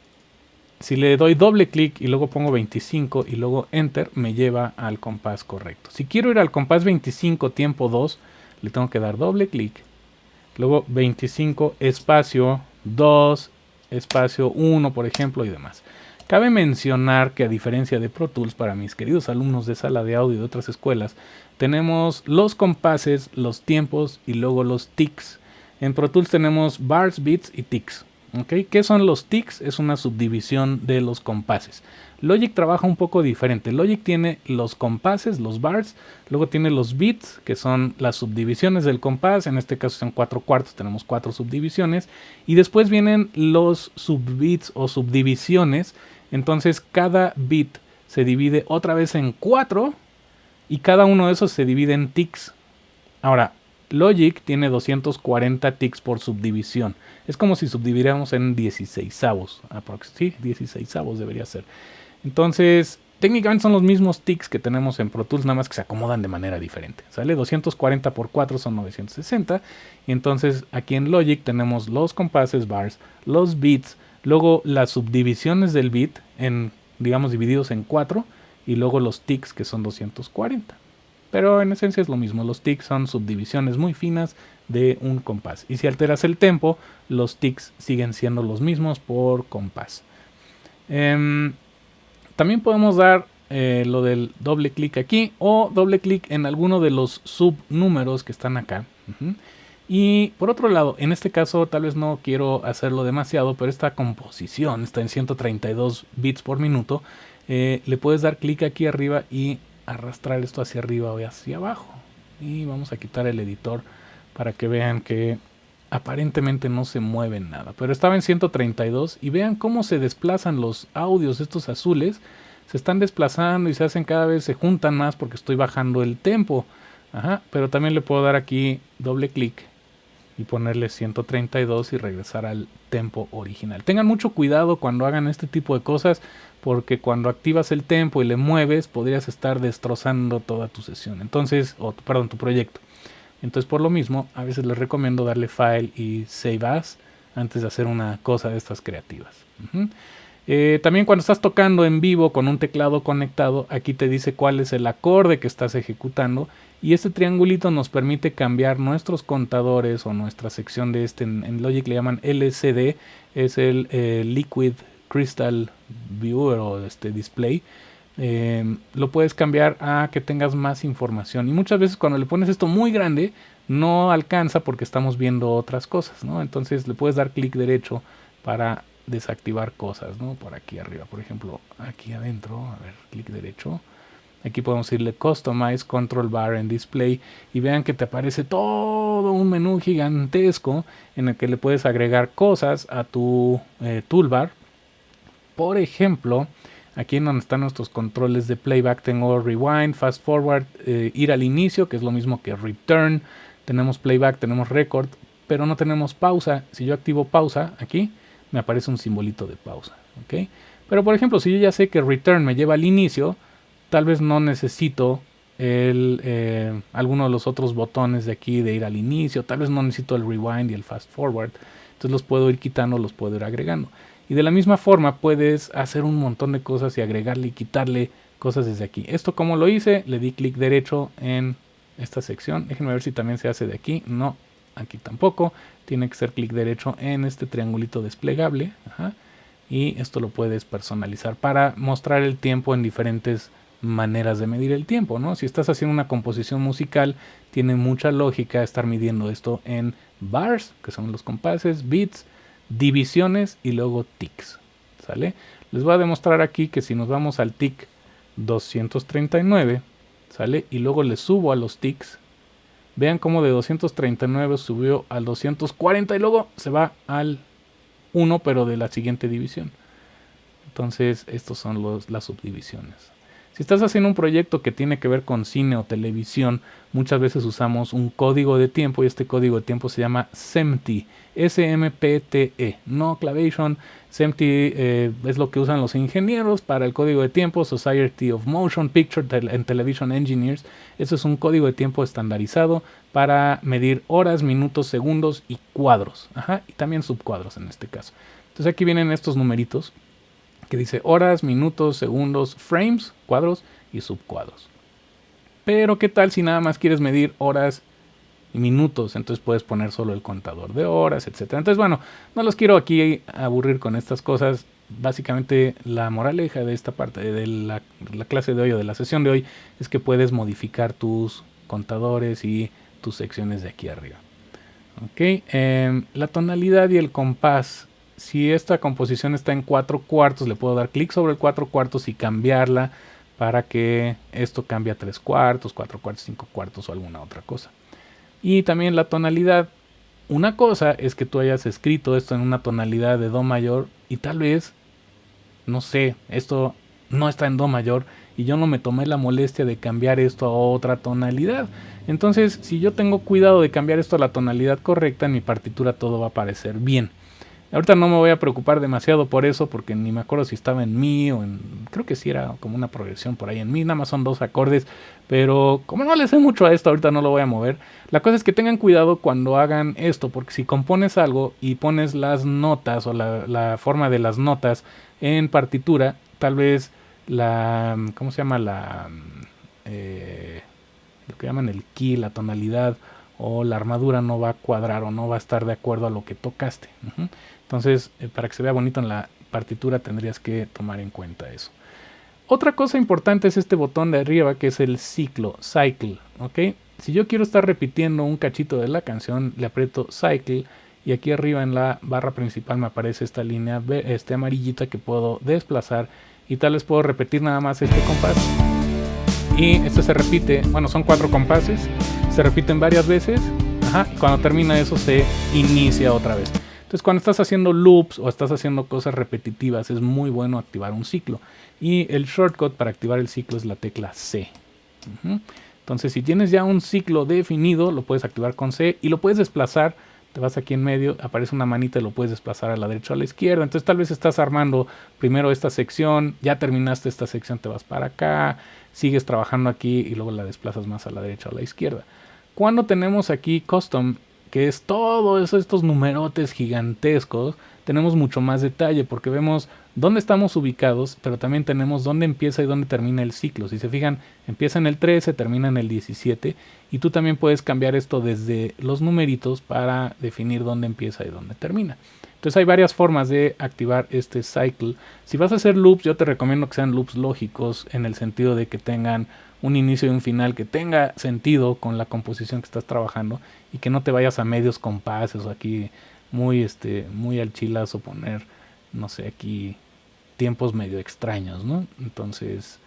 si le doy doble clic y luego pongo 25 y luego enter, me lleva al compás correcto. Si quiero ir al compás 25 tiempo 2, le tengo que dar doble clic. Luego 25 espacio 2 espacio 1, por ejemplo, y demás. Cabe mencionar que a diferencia de Pro Tools, para mis queridos alumnos de sala de audio de otras escuelas, tenemos los compases, los tiempos y luego los ticks. En Pro Tools tenemos bars, beats y ticks. ¿Qué son los ticks? Es una subdivisión de los compases. Logic trabaja un poco diferente. Logic tiene los compases, los bars, luego tiene los beats, que son las subdivisiones del compás, en este caso son cuatro cuartos, tenemos cuatro subdivisiones, y después vienen los subbeats o subdivisiones, entonces cada bit se divide otra vez en cuatro, y cada uno de esos se divide en ticks. Ahora, Logic tiene 240 ticks por subdivisión. Es como si subdividiéramos en 16 avos. Sí, 16 avos debería ser. Entonces, técnicamente son los mismos ticks que tenemos en Pro Tools, nada más que se acomodan de manera diferente. ¿Sale? 240 por 4 son 960. Y entonces aquí en Logic tenemos los compases bars, los beats, luego las subdivisiones del beat, en, digamos, divididos en 4, y luego los ticks que son 240. Pero en esencia es lo mismo, los ticks son subdivisiones muy finas de un compás. Y si alteras el tempo, los ticks siguen siendo los mismos por compás. Em, también podemos dar eh, lo del doble clic aquí o doble clic en alguno de los subnúmeros que están acá. Y por otro lado, en este caso tal vez no quiero hacerlo demasiado, pero esta composición está en 132 bits por minuto. Eh, le puedes dar clic aquí arriba y arrastrar esto hacia arriba o hacia abajo. Y vamos a quitar el editor para que vean que aparentemente no se mueve nada. Pero estaba en 132 y vean cómo se desplazan los audios, estos azules. Se están desplazando y se hacen cada vez, se juntan más porque estoy bajando el tempo. Ajá, pero también le puedo dar aquí doble clic y ponerle 132 y regresar al tempo original. Tengan mucho cuidado cuando hagan este tipo de cosas porque cuando activas el tempo y le mueves podrías estar destrozando toda tu sesión. Entonces, o perdón, tu proyecto. Entonces por lo mismo, a veces les recomiendo darle file y save as antes de hacer una cosa de estas creativas. Eh, también cuando estás tocando en vivo con un teclado conectado, aquí te dice cuál es el acorde que estás ejecutando y este triangulito nos permite cambiar nuestros contadores o nuestra sección de este, en, Logic le llaman LCD, es el eh, Liquid Crystal Viewer o este display. Em, lo puedes cambiar a que tengas más información. Y muchas veces cuando le pones esto muy grande, no alcanza porque estamos viendo otras cosas, ¿no? Entonces le puedes dar clic derecho para desactivar cosas, ¿no? Por aquí arriba, por ejemplo, aquí adentro, a ver, clic derecho. Aquí podemos irle Customize Control Bar en Display y vean que te aparece todo un menú gigantesco en el que le puedes agregar cosas a tu eh, toolbar. Por ejemplo, Aquí en donde están nuestros controles de playback tengo rewind, fast forward, eh, ir al inicio, que es lo mismo que return. Tenemos playback, tenemos record, pero no tenemos pausa. Si yo activo pausa aquí, me aparece un simbolito de pausa. Pero por ejemplo, si yo ya sé que return me lleva al inicio, tal vez no necesito el, eh, alguno de los otros botones de aquí de ir al inicio, tal vez no necesito el rewind y el fast forward. Entonces los puedo ir quitando, los puedo ir agregando. Y de la misma forma puedes hacer un montón de cosas y agregarle y quitarle cosas desde aquí. Esto como lo hice, le di clic derecho en esta sección. Déjenme ver si también se hace de aquí. No, aquí tampoco. Tiene que ser clic derecho en este triangulito desplegable. Y esto lo puedes personalizar para mostrar el tiempo en diferentes maneras de medir el tiempo, ¿no? Si estás haciendo una composición musical, tiene mucha lógica estar midiendo esto en bars, que son los compases, beats, divisiones y luego ticks, ¿sale? Les voy a demostrar aquí que si nos vamos al tick 239, ¿sale? Y luego le subo a los ticks, vean cómo de 239 subió al 240 y luego se va al 1, pero de la siguiente división. Entonces, estos son los, las subdivisiones. Si estás haciendo un proyecto que tiene que ver con cine o televisión, muchas veces usamos un código de tiempo y este código de tiempo se llama SMPTE, S-M-P-T-E, no Clavation. SMPTE eh, es lo que usan los ingenieros para el código de tiempo, Society of Motion Picture and Television Engineers. Eso es un código de tiempo estandarizado para medir horas, minutos, segundos y cuadros, Ajá, y también subcuadros en este caso. Entonces aquí vienen estos numeritos que dice horas, minutos, segundos, frames, cuadros y subcuadros. Pero ¿qué tal si nada más quieres medir horas y minutos? Entonces puedes poner solo el contador de horas, etc. Entonces bueno, no los quiero aquí aburrir con estas cosas. Básicamente la moraleja de esta parte de la, clase de hoy o de la sesión de hoy es que puedes modificar tus contadores y tus secciones de aquí arriba. Ok, em, la tonalidad y el compás si esta composición está en 4 cuartos, le puedo dar clic sobre el 4 cuartos y cambiarla para que esto cambie a 3 cuartos, 4 cuartos, 5 cuartos o alguna otra cosa. Y también la tonalidad. Una cosa es que tú hayas escrito esto en una tonalidad de Do mayor y tal vez, no sé, esto no está en Do mayor y yo no me tomé la molestia de cambiar esto a otra tonalidad. Entonces, si yo tengo cuidado de cambiar esto a la tonalidad correcta, en mi partitura todo va a aparecer bien. Ahorita no me voy a preocupar demasiado por eso porque ni me acuerdo si estaba en mi o en... Creo que sí era como una progresión por ahí en mi, nada más son dos acordes, pero como no le sé mucho a esto, ahorita no lo voy a mover. La cosa es que tengan cuidado cuando hagan esto, porque si compones algo y pones las notas o la, forma de las notas en partitura, tal vez la... ¿Cómo se llama? La... Eh, lo que llaman el key, la tonalidad o la armadura no va a cuadrar o no va a estar de acuerdo a lo que tocaste. Entonces, eh, para que se vea bonito en la partitura tendrías que tomar en cuenta eso. Otra cosa importante es este botón de arriba que es el ciclo, cycle, ¿ok? Si yo quiero estar repitiendo un cachito de la canción, le aprieto cycle y aquí arriba en la barra principal me aparece esta línea este amarillita que puedo desplazar y tal vez puedo repetir nada más este compás. Y esto se repite, bueno, son cuatro compases, se repiten varias veces, y cuando termina eso se inicia otra vez. Entonces cuando estás haciendo loops o estás haciendo cosas repetitivas es muy bueno activar un ciclo. Y el shortcut para activar el ciclo es la tecla C. Entonces si tienes ya un ciclo definido lo puedes activar con C y lo puedes desplazar. Te vas aquí en medio, aparece una manita y lo puedes desplazar a la derecha o a la izquierda. Entonces tal vez estás armando primero esta sección, ya terminaste esta sección, te vas para acá, sigues trabajando aquí y luego la desplazas más a la derecha o a la izquierda. Cuando tenemos aquí custom que es todo eso, estos numerotes gigantescos, tenemos mucho más detalle porque vemos dónde estamos ubicados, pero también tenemos dónde empieza y dónde termina el ciclo. Si se fijan, empieza en el 13, termina en el 17 y tú también puedes cambiar esto desde los numeritos para definir dónde empieza y dónde termina. Entonces hay varias formas de activar este cycle. Si vas a hacer loops, yo te recomiendo que sean loops lógicos en el sentido de que tengan un inicio y un final que tenga sentido con la composición que estás trabajando y que no te vayas a medios compases o aquí muy este muy al chilazo poner no sé aquí tiempos medio extraños no entonces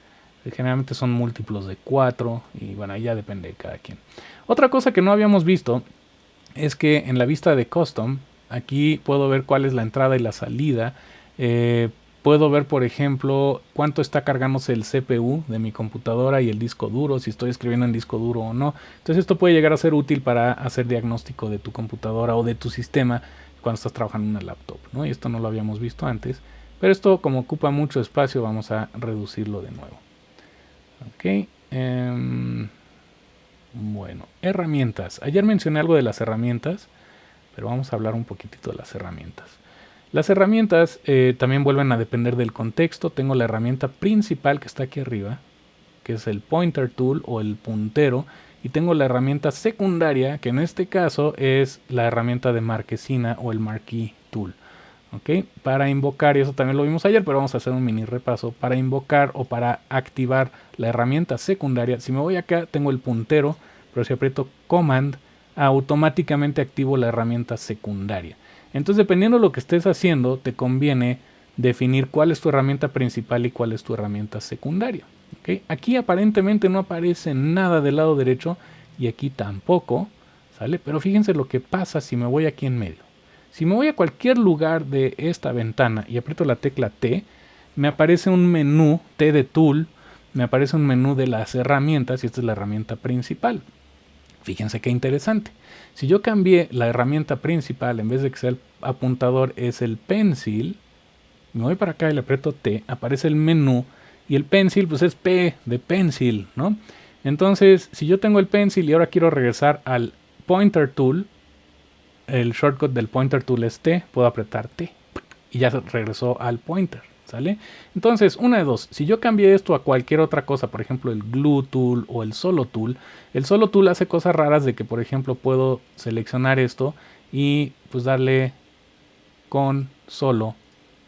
generalmente son múltiplos de 4 y bueno ya depende de cada quien. Otra cosa que no habíamos visto es que en la vista de custom aquí puedo ver cuál es la entrada y la salida. Eh, Puedo ver, por ejemplo, cuánto está cargándose el CPU de mi computadora y el disco duro, si estoy escribiendo en disco duro o no. Entonces esto puede llegar a ser útil para hacer diagnóstico de tu computadora o de tu sistema cuando estás trabajando en una laptop. ¿no? Y esto no lo habíamos visto antes. Pero esto como ocupa mucho espacio vamos a reducirlo de nuevo. Ok. Em, bueno, herramientas. Ayer mencioné algo de las herramientas, pero vamos a hablar un poquitito de las herramientas. Las herramientas eh, también vuelven a depender del contexto. Tengo la herramienta principal que está aquí arriba, que es el pointer tool o el puntero. Y tengo la herramienta secundaria, que en este caso es la herramienta de marquesina o el marquee tool. Para invocar, y eso también lo vimos ayer, pero vamos a hacer un mini repaso. Para invocar o para activar la herramienta secundaria, si me voy acá, tengo el puntero, pero si aprieto Command, automáticamente activo la herramienta secundaria. Entonces, dependiendo de lo que estés haciendo, te conviene definir cuál es tu herramienta principal y cuál es tu herramienta secundaria. Aquí aparentemente no aparece nada del lado derecho y aquí tampoco, ¿sale? Pero fíjense lo que pasa si me voy aquí en medio. Si me voy a cualquier lugar de esta ventana y aprieto la tecla T, me aparece un menú T de Tool, me aparece un menú de las herramientas y esta es la herramienta principal. Fíjense qué interesante. Si yo cambié la herramienta principal, en vez de que sea el apuntador, es el pencil, me voy para acá y le aprieto T, aparece el menú y el pencil pues es P de pencil, ¿no? Entonces, si yo tengo el pencil y ahora quiero regresar al pointer tool, el shortcut del pointer tool es T, puedo apretar T y ya regresó al pointer, ¿sale? Entonces, una de dos, si yo cambié esto a cualquier otra cosa, por ejemplo el glue tool o el solo tool, el solo tool hace cosas raras de que, por ejemplo, puedo seleccionar esto y pues darle con solo,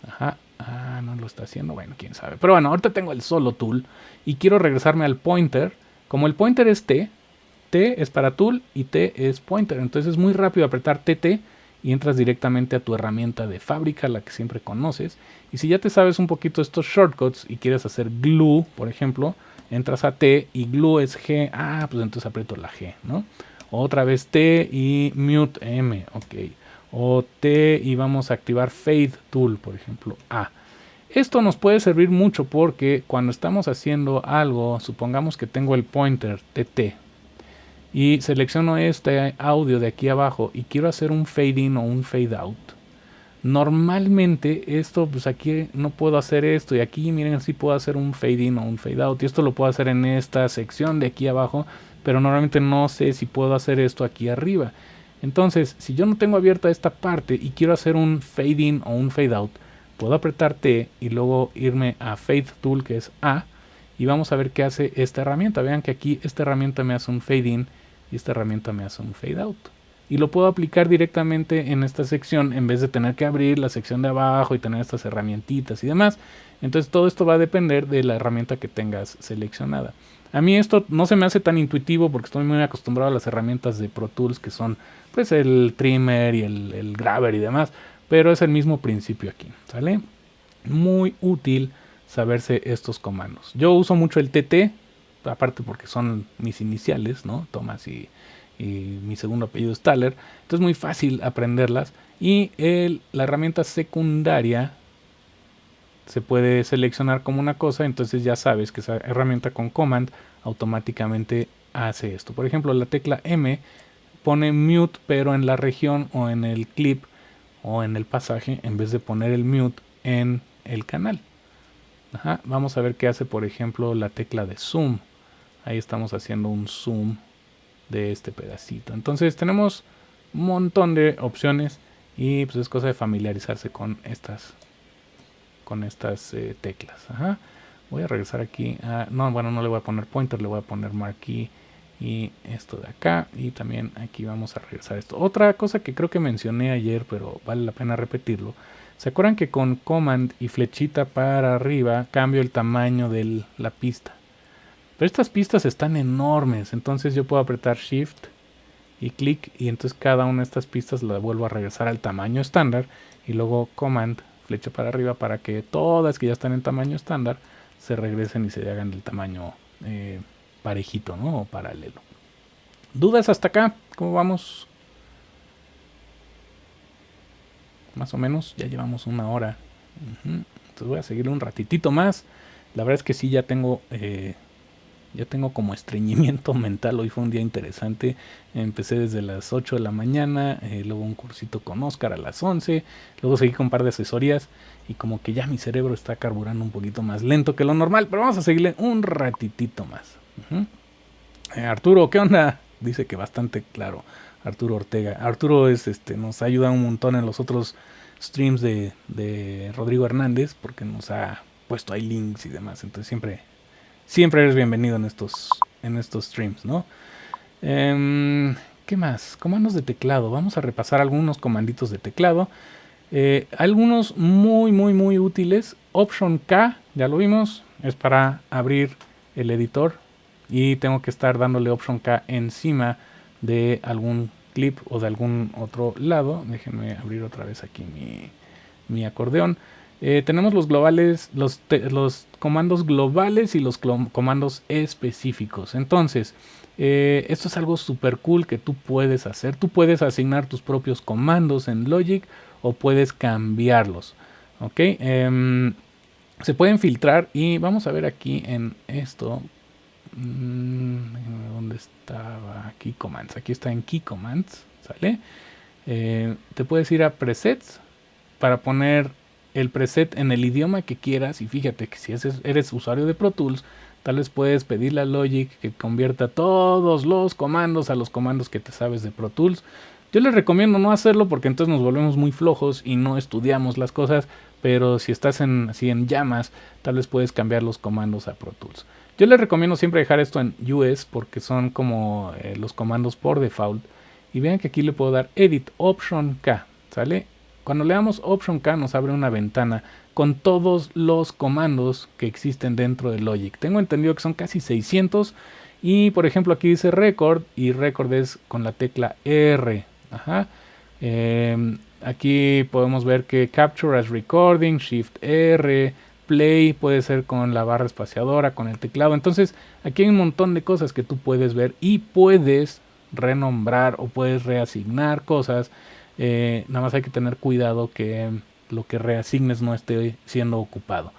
ajá, ah, no lo está haciendo, bueno, quién sabe, pero bueno, ahorita tengo el solo tool y quiero regresarme al pointer, como el pointer es T, T es para tool y T es pointer. Entonces es muy rápido apretar TT y entras directamente a tu herramienta de fábrica, la que siempre conoces. Y si ya te sabes un poquito estos shortcuts y quieres hacer glue, por ejemplo, entras a T y glue es G. Ah, pues entonces aprieto la G, ¿no? Otra vez T y mute M, ok. O T y vamos a activar fade tool, por ejemplo, A. Esto nos puede servir mucho porque cuando estamos haciendo algo, supongamos que tengo el pointer TT, y selecciono este audio de aquí abajo y quiero hacer un fade in o un fade out. Normalmente esto, pues aquí no puedo hacer esto y aquí miren si puedo hacer un fade in o un fade out y esto lo puedo hacer en esta sección de aquí abajo, pero normalmente no sé si puedo hacer esto aquí arriba. Entonces, si yo no tengo abierta esta parte y quiero hacer un fade in o un fade out, puedo apretar T y luego irme a Fade Tool que es A y vamos a ver qué hace esta herramienta. Vean que aquí esta herramienta me hace un fade in y esta herramienta me hace un fade out. Y lo puedo aplicar directamente en esta sección en vez de tener que abrir la sección de abajo y tener estas herramientitas y demás. Entonces todo esto va a depender de la herramienta que tengas seleccionada. A mí esto no se me hace tan intuitivo porque estoy muy acostumbrado a las herramientas de Pro Tools que son pues el trimmer y el, el grabber y demás. Pero es el mismo principio aquí, ¿sale? Muy útil saberse estos comandos. Yo uso mucho el TT, aparte porque son mis iniciales, ¿no? Thomas y, mi segundo apellido es Thaler. Entonces es muy fácil aprenderlas. Y la herramienta secundaria se puede seleccionar como una cosa, entonces ya sabes que esa herramienta con command automáticamente hace esto. Por ejemplo, la tecla M pone mute, pero en la región o en el clip o en el pasaje, en vez de poner el mute en el canal. Vamos a ver qué hace, por ejemplo, la tecla de zoom. Ahí estamos haciendo un zoom de este pedacito. Entonces tenemos un montón de opciones y pues es cosa de familiarizarse con estas con estas eh, teclas. Voy a regresar aquí. A, no, bueno, no le voy a poner pointer, le voy a poner marquee y esto de acá. Y también aquí vamos a regresar esto. Otra cosa que creo que mencioné ayer, pero vale la pena repetirlo, ¿Se acuerdan que con command y flechita para arriba cambio el tamaño de la pista? Pero estas pistas están enormes, entonces yo puedo apretar shift y clic y entonces cada una de estas pistas la vuelvo a regresar al tamaño estándar y luego command flecha para arriba para que todas que ya están en tamaño estándar se regresen y se hagan del tamaño eh, parejito ¿no? o paralelo. ¿Dudas hasta acá? ¿Cómo vamos? más o menos. Ya llevamos una hora Entonces voy a seguir un ratitito más. La verdad es que sí, ya tengo, eh, ya tengo como estreñimiento mental. Hoy fue un día interesante. Empecé desde las 8 de la mañana, eh, luego un cursito con Oscar a las 11, luego seguí con un par de asesorías y como que ya mi cerebro está carburando un poquito más lento que lo normal, pero vamos a seguirle un ratitito más. Eh, Arturo, ¿qué onda? Dice que bastante claro. Arturo Ortega. Arturo es este, nos ayuda un montón en los otros streams de, de Rodrigo Hernández porque nos ha puesto ahí links y demás. Entonces siempre, siempre eres bienvenido en estos, en estos streams, ¿no? Em, ¿Qué más? Comandos de teclado. Vamos a repasar algunos comanditos de teclado. Eh, algunos muy, muy, muy útiles. Option K, ya lo vimos, es para abrir el editor. Y tengo que estar dándole Option K encima de algún clip o de algún otro lado. Déjenme abrir otra vez aquí mi, acordeón. Eh, tenemos los globales, los, los, comandos globales y los comandos específicos. Entonces, eh, esto es algo súper cool que tú puedes hacer. Tú puedes asignar tus propios comandos en Logic o puedes cambiarlos. Ok, em, se pueden filtrar y vamos a ver aquí en esto Mm, ¿Dónde estaba? Key Commands. Aquí está en Key Commands. ¿Sale? Eh, te puedes ir a presets para poner el preset en el idioma que quieras. Y fíjate que si eres usuario de Pro Tools, tal vez puedes pedirle a Logic que convierta todos los comandos a los comandos que te sabes de Pro Tools. Yo les recomiendo no hacerlo porque entonces nos volvemos muy flojos y no estudiamos las cosas. Pero si estás en, así en llamas, tal vez puedes cambiar los comandos a Pro Tools. Yo les recomiendo siempre dejar esto en US porque son como eh, los comandos por default. Y vean que aquí le puedo dar Edit Option K, ¿sale? Cuando le damos Option K nos abre una ventana con todos los comandos que existen dentro de Logic. Tengo entendido que son casi 600 y por ejemplo aquí dice Record y Record es con la tecla R. Ajá. Em, aquí podemos ver que Capture as Recording, Shift R, play, puede ser con la barra espaciadora, con el teclado. Entonces aquí hay un montón de cosas que tú puedes ver y puedes renombrar o puedes reasignar cosas. Eh, nada más hay que tener cuidado que lo que reasignes no esté siendo ocupado.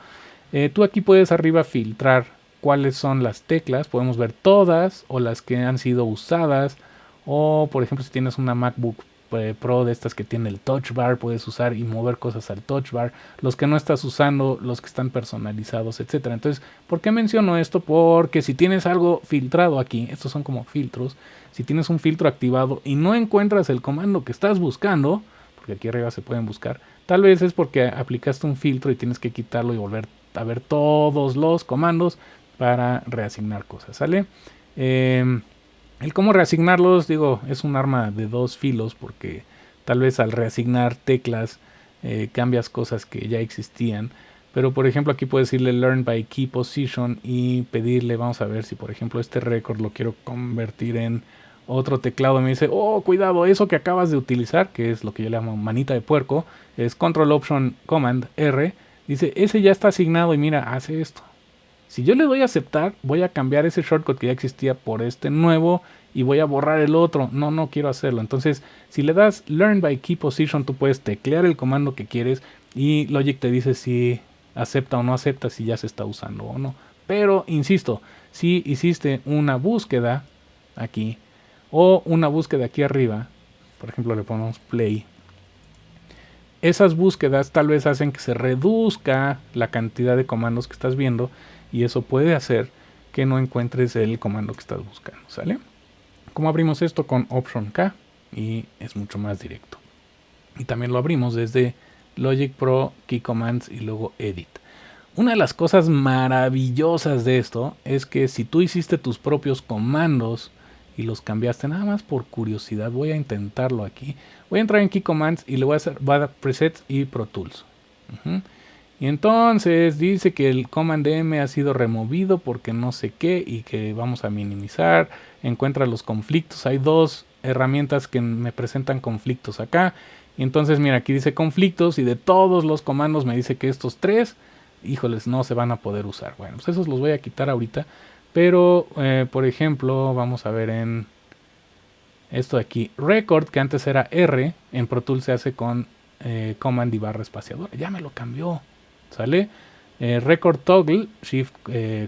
Eh, tú aquí puedes arriba filtrar cuáles son las teclas. Podemos ver todas o las que han sido usadas. O por ejemplo si tienes una MacBook eh, Pro de estas que tiene el touch bar, puedes usar y mover cosas al touch bar, los que no estás usando, los que están personalizados, etcétera. Entonces, ¿por qué menciono esto? Porque si tienes algo filtrado aquí, estos son como filtros, si tienes un filtro activado y no encuentras el comando que estás buscando, porque aquí arriba se pueden buscar, tal vez es porque aplicaste un filtro y tienes que quitarlo y volver a ver todos los comandos para reasignar cosas, ¿sale? Eh, el cómo reasignarlos, digo, es un arma de dos filos porque tal vez al reasignar teclas eh, cambias cosas que ya existían. Pero por ejemplo aquí puedes decirle learn by key position y pedirle, vamos a ver si por ejemplo este récord lo quiero convertir en otro teclado. Me dice, oh cuidado, eso que acabas de utilizar, que es lo que yo le llamo manita de puerco, es control option command R. Dice, ese ya está asignado y mira, hace esto. Si yo le doy a aceptar, voy a cambiar ese shortcut que ya existía por este nuevo y voy a borrar el otro. No, no quiero hacerlo. Entonces, si le das Learn by Key Position, tú puedes teclear el comando que quieres y Logic te dice si acepta o no acepta, si ya se está usando o no. Pero, insisto, si hiciste una búsqueda aquí o una búsqueda aquí arriba, por ejemplo le ponemos play, esas búsquedas tal vez hacen que se reduzca la cantidad de comandos que estás viendo y eso puede hacer que no encuentres el comando que estás buscando, ¿sale? Como abrimos esto con Option K y es mucho más directo. Y también lo abrimos desde Logic Pro, Key Commands y luego Edit. Una de las cosas maravillosas de esto es que si tú hiciste tus propios comandos y los cambiaste nada más por curiosidad, voy a intentarlo aquí. Voy a entrar en Key Commands y le voy a hacer Presets y Pro Tools. Y entonces dice que el Command M ha sido removido porque no sé qué y que vamos a minimizar. Encuentra los conflictos. Hay dos herramientas que me presentan conflictos acá. Y entonces mira, aquí dice conflictos y de todos los comandos me dice que estos tres, híjoles, no se van a poder usar. Bueno, pues esos los voy a quitar ahorita. Pero, eh, por ejemplo, vamos a ver en esto de aquí. Record, que antes era R, en Pro Tools se hace con eh, command y barra espaciadora. Ya me lo cambió. ¿Sale? Eh, record toggle, shift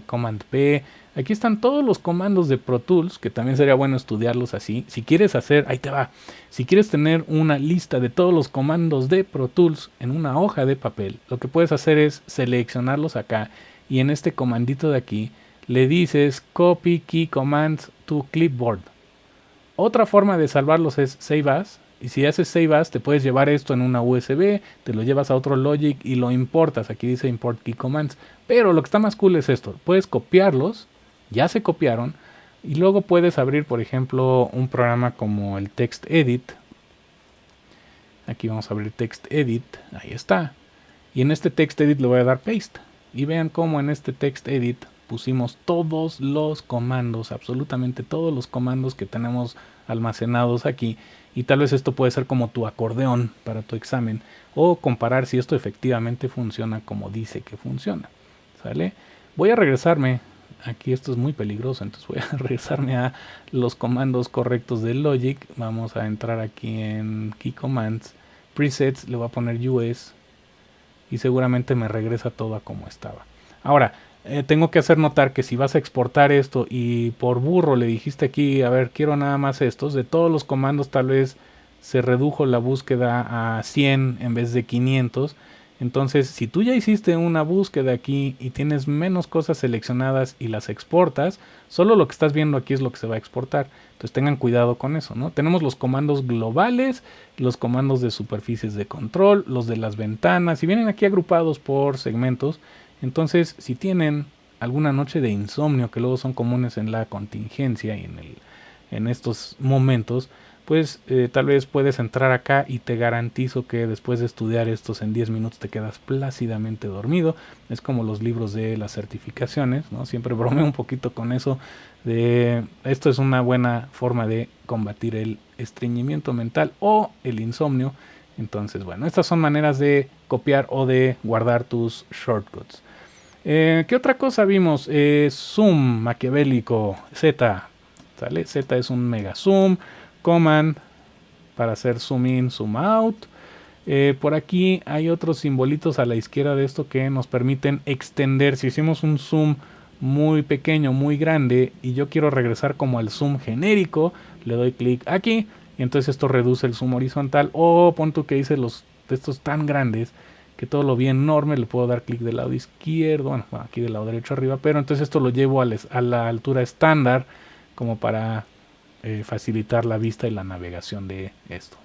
command P. Aquí están todos los comandos de Pro Tools, que también sería bueno estudiarlos así. Si quieres hacer, ahí te va. Si quieres tener una lista de todos los comandos de Pro Tools en una hoja de papel, lo que puedes hacer es seleccionarlos acá y en este comandito de aquí le dices copy key commands to clipboard. Otra forma de salvarlos es save as. Y si haces save as, te puedes llevar esto en una USB, te lo llevas a otro Logic y lo importas. Aquí dice import key commands. Pero lo que está más cool es esto. Puedes copiarlos, ya se copiaron, y luego puedes abrir, por ejemplo, un programa como el Text Edit. Aquí vamos a abrir Text Edit, ahí está. Y en este Text Edit le voy a dar Paste. Y vean cómo en este Text Edit pusimos todos los comandos, absolutamente todos los comandos que tenemos almacenados aquí y tal vez esto puede ser como tu acordeón para tu examen o comparar si esto efectivamente funciona como dice que funciona. ¿Sale? Voy a regresarme, aquí esto es muy peligroso, entonces voy a regresarme a los comandos correctos de Logic. Vamos a entrar aquí en Key Commands, Presets, le voy a poner US y seguramente me regresa todo a como estaba. Ahora, eh, tengo que hacer notar que si vas a exportar esto y por burro le dijiste aquí, a ver, quiero nada más estos, de todos los comandos tal vez se redujo la búsqueda a 100 en vez de 500. Entonces, si tú ya hiciste una búsqueda aquí y tienes menos cosas seleccionadas y las exportas, solo lo que estás viendo aquí es lo que se va a exportar. Entonces tengan cuidado con eso, ¿no? Tenemos los comandos globales, los comandos de superficies de control, los de las ventanas, y vienen aquí agrupados por segmentos. Entonces, si tienen alguna noche de insomnio, que luego son comunes en la contingencia y en, estos momentos, pues eh, tal vez puedes entrar acá y te garantizo que después de estudiar estos en 10 minutos te quedas plácidamente dormido. Es como los libros de las certificaciones, ¿no? Siempre bromeo un poquito con eso de esto es una buena forma de combatir el estreñimiento mental o el insomnio. Entonces, bueno, estas son maneras de copiar o de guardar tus shortcuts. Eh, ¿Qué otra cosa vimos? Eh, zoom maquiavélico Z. ¿sale? Z es un mega zoom. Command para hacer zoom in, zoom out. Eh, por aquí hay otros simbolitos a la izquierda de esto que nos permiten extender. Si hicimos un zoom muy pequeño, muy grande y yo quiero regresar como al zoom genérico, le doy clic aquí y entonces esto reduce el zoom horizontal. O punto que hice los de estos tan grandes que todo lo vi enorme, le puedo dar clic del lado izquierdo, bueno, aquí del lado derecho arriba, pero entonces esto lo llevo a, la altura estándar como para eh, facilitar la vista y la navegación de esto.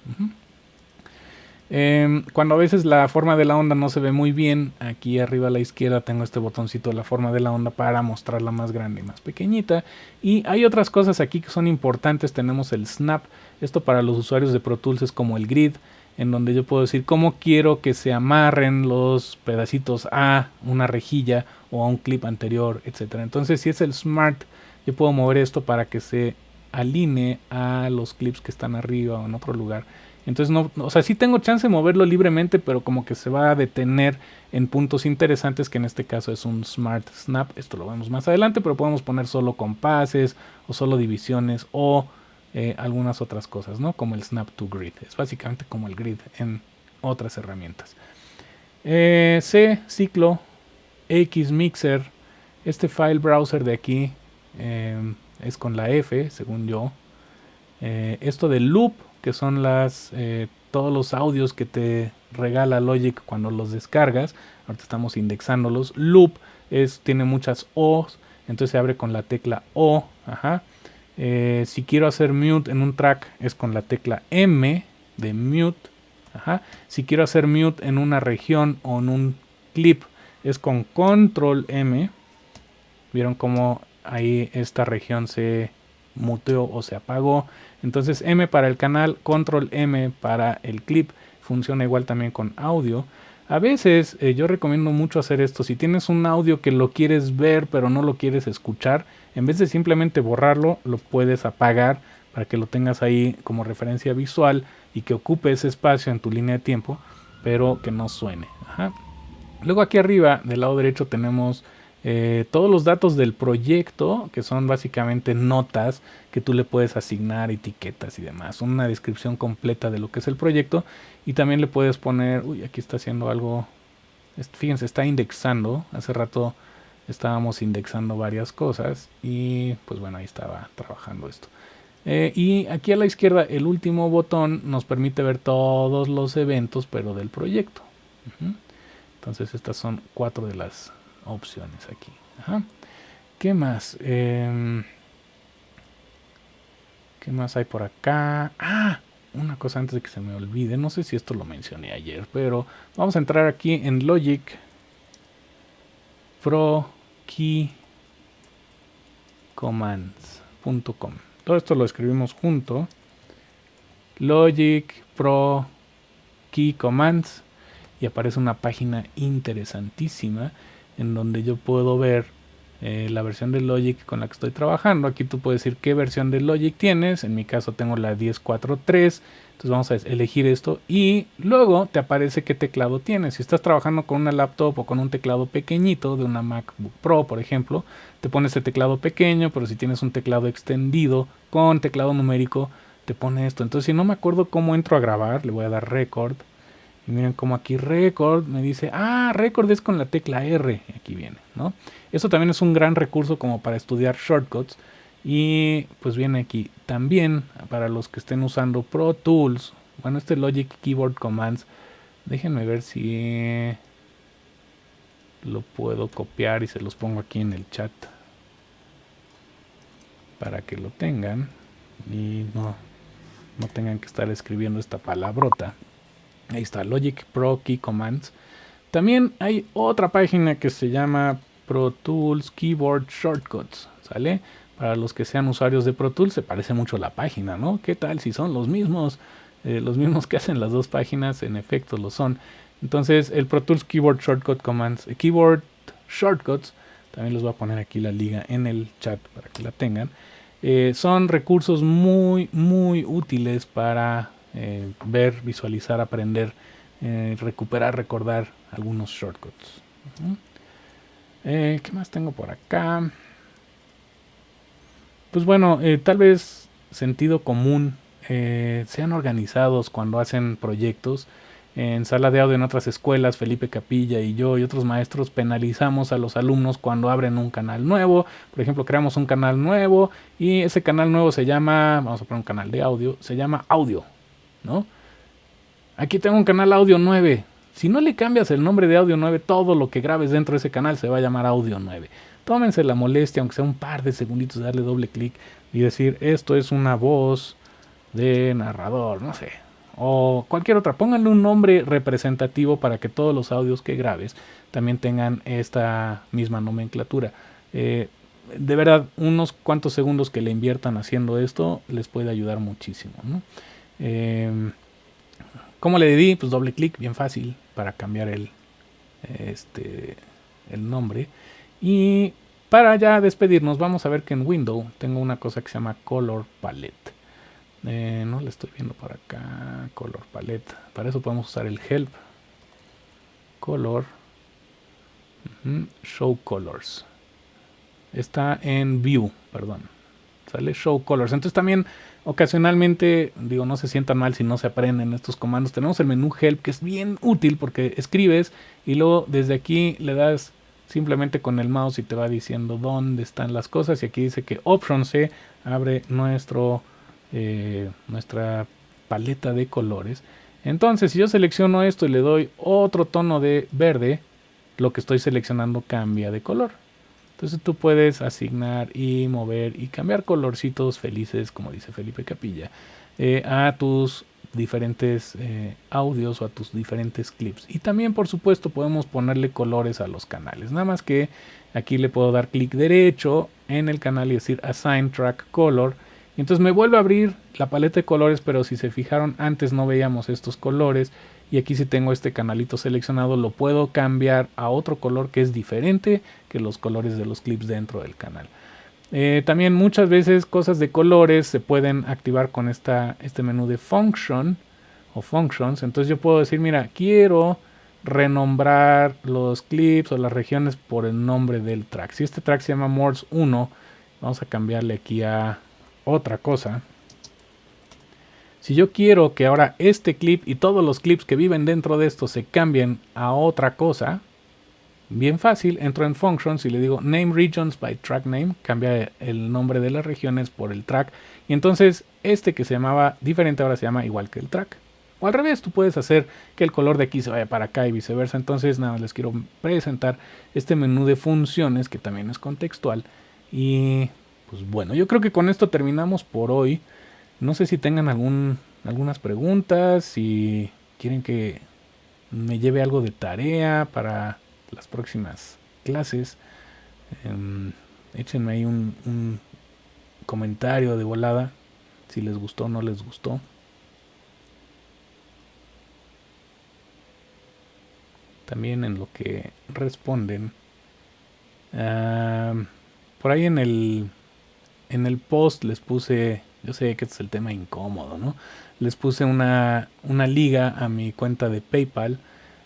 Em, cuando a veces la forma de la onda no se ve muy bien, aquí arriba a la izquierda tengo este botoncito de la forma de la onda para mostrarla más grande y más pequeñita. Y hay otras cosas aquí que son importantes, tenemos el snap, esto para los usuarios de Pro Tools es como el grid, en donde yo puedo decir cómo quiero que se amarren los pedacitos a una rejilla o a un clip anterior, etcétera. Entonces, si es el Smart, yo puedo mover esto para que se alinee a los clips que están arriba o en otro lugar. Entonces, no, o sea, sí tengo chance de moverlo libremente, pero como que se va a detener en puntos interesantes, que en este caso es un Smart Snap. Esto lo vemos más adelante, pero podemos poner solo compases o solo divisiones o eh, algunas otras cosas, ¿no? Como el Snap to Grid. Es básicamente como el grid en otras herramientas. Eh, C, ciclo, X mixer. Este file browser de aquí em, es con la F, según yo. Eh, esto de loop, que son las todos los audios que te regala Logic cuando los descargas. Ahorita estamos indexándolos. Loop es, tiene muchas O's, entonces se abre con la tecla O. Ajá. Eh, si quiero hacer mute en un track es con la tecla M de mute. Si quiero hacer mute en una región o en un clip es con control M. Vieron cómo ahí esta región se muteó o se apagó. Entonces M para el canal, control M para el clip. Funciona igual también con audio. A veces eh, yo recomiendo mucho hacer esto. Si tienes un audio que lo quieres ver pero no lo quieres escuchar, en vez de simplemente borrarlo, lo puedes apagar para que lo tengas ahí como referencia visual y que ocupe ese espacio en tu línea de tiempo, pero que no suene. Luego aquí arriba del lado derecho tenemos eh, todos los datos del proyecto, que son básicamente notas que tú le puedes asignar, etiquetas y demás. Una descripción completa de lo que es el proyecto. Y también le puedes poner, uy, aquí está haciendo algo, fíjense, está indexando. Hace rato estábamos indexando varias cosas y pues bueno, ahí estaba trabajando esto. Eh, y aquí a la izquierda el último botón nos permite ver todos los eventos pero del proyecto. Entonces estas son cuatro de las opciones aquí. ¿Qué más? Em, ¿Qué más hay por acá? Ah, una cosa antes de que se me olvide. No sé si esto lo mencioné ayer, pero vamos a entrar aquí en Logic Pro Key Commands.com. Todo esto lo escribimos junto. Logic Pro Key Commands y aparece una página interesantísima en donde yo puedo ver eh, la versión de Logic con la que estoy trabajando. Aquí tú puedes decir qué versión de Logic tienes. En mi caso tengo la 10.4.3. Entonces vamos a elegir esto y luego te aparece qué teclado tienes. Si estás trabajando con una laptop o con un teclado pequeñito de una MacBook Pro, por ejemplo, te pones el teclado pequeño, pero si tienes un teclado extendido con teclado numérico, te pone esto. Entonces si no me acuerdo cómo entro a grabar, le voy a dar record y miren como aquí record me dice, ah, record es con la tecla R. Aquí viene, ¿no? Eso también es un gran recurso como para estudiar shortcuts. Y pues viene aquí también para los que estén usando Pro Tools. Bueno, este Logic Keyboard Commands. Déjenme ver si lo puedo copiar y se los pongo aquí en el chat. Para que lo tengan. Y no, no tengan que estar escribiendo esta palabrota. Ahí está, Logic Pro Key Commands. También hay otra página que se llama Pro Tools Keyboard Shortcuts, ¿sale? Para los que sean usuarios de Pro Tools se parece mucho la página, ¿no? ¿Qué tal si son los mismos? Eh, los mismos que hacen las dos páginas, en efecto lo son. Entonces el Pro Tools Keyboard Shortcut Commands, eh, Keyboard Shortcuts, también les voy a poner aquí la liga en el chat para que la tengan. Eh, son recursos muy, muy útiles para eh, ver, visualizar, aprender, eh, recuperar, recordar algunos shortcuts. Eh, ¿Qué más tengo por acá? Pues bueno, tal vez sentido común, sean organizados cuando hacen proyectos. En sala de audio en otras escuelas, Felipe Capilla y yo y otros maestros penalizamos a los alumnos cuando abren un canal nuevo. Por ejemplo, creamos un canal nuevo y ese canal nuevo se llama, vamos a poner un canal de audio, se llama audio ¿no? Aquí tengo un canal audio 9. Si no le cambias el nombre de audio 9, todo lo que grabes dentro de ese canal se va a llamar audio 9. Tómense la molestia, aunque sea un par de segunditos, darle doble clic y decir, esto es una voz de narrador, no sé. O cualquier otra. Pónganle un nombre representativo para que todos los audios que grabes también tengan esta misma nomenclatura. Eh, de verdad, unos cuantos segundos que le inviertan haciendo esto les puede ayudar muchísimo. Eh, ¿Cómo le di? Pues doble clic, bien fácil, para cambiar el, este, el nombre. Y para ya despedirnos, vamos a ver que en Windows tengo una cosa que se llama Color Palette. Eh, no le estoy viendo por acá. Color Palette. Para eso podemos usar el Help. Color. Show Colors. Está en View, perdón. Sale Show Colors. Entonces también Ocasionalmente, digo, no se sientan mal si no se aprenden estos comandos. Tenemos el menú Help que es bien útil porque escribes y luego desde aquí le das simplemente con el mouse y te va diciendo dónde están las cosas. Y aquí dice que Option C abre nuestro, eh, nuestra paleta de colores. Entonces, si yo selecciono esto y le doy otro tono de verde, lo que estoy seleccionando cambia de color. Entonces tú puedes asignar y mover y cambiar colorcitos felices, como dice Felipe Capilla, eh, a tus diferentes eh, audios o a tus diferentes clips. Y también, por supuesto, podemos ponerle colores a los canales. Nada más que aquí le puedo dar clic derecho en el canal y decir Assign Track Color. Y entonces me vuelve a abrir la paleta de colores, pero si se fijaron, antes no veíamos estos colores y aquí si tengo este canalito seleccionado lo puedo cambiar a otro color que es diferente que los colores de los clips dentro del canal. Eh, también muchas veces cosas de colores se pueden activar con esta, este menú de function o functions. Entonces yo puedo decir, mira, quiero renombrar los clips o las regiones por el nombre del track. Si este track se llama Morse 1, vamos a cambiarle aquí a otra cosa. Si yo quiero que ahora este clip y todos los clips que viven dentro de esto se cambien a otra cosa, bien fácil, entro en Functions y le digo Name Regions by Track Name, cambia el nombre de las regiones por el track, y entonces este que se llamaba diferente ahora se llama igual que el track. O al revés, tú puedes hacer que el color de aquí se vaya para acá y viceversa. Entonces, nada, les quiero presentar este menú de funciones que también es contextual. Y pues bueno, yo creo que con esto terminamos por hoy. No sé si tengan algún, algunas preguntas, si quieren que me lleve algo de tarea para las próximas clases. Em, échenme ahí un, comentario de volada si les gustó o no les gustó. también en lo que responden. por ahí en el, en el post les puse, yo sé que este es el tema incómodo, ¿no? Les puse una, una liga a mi cuenta de PayPal.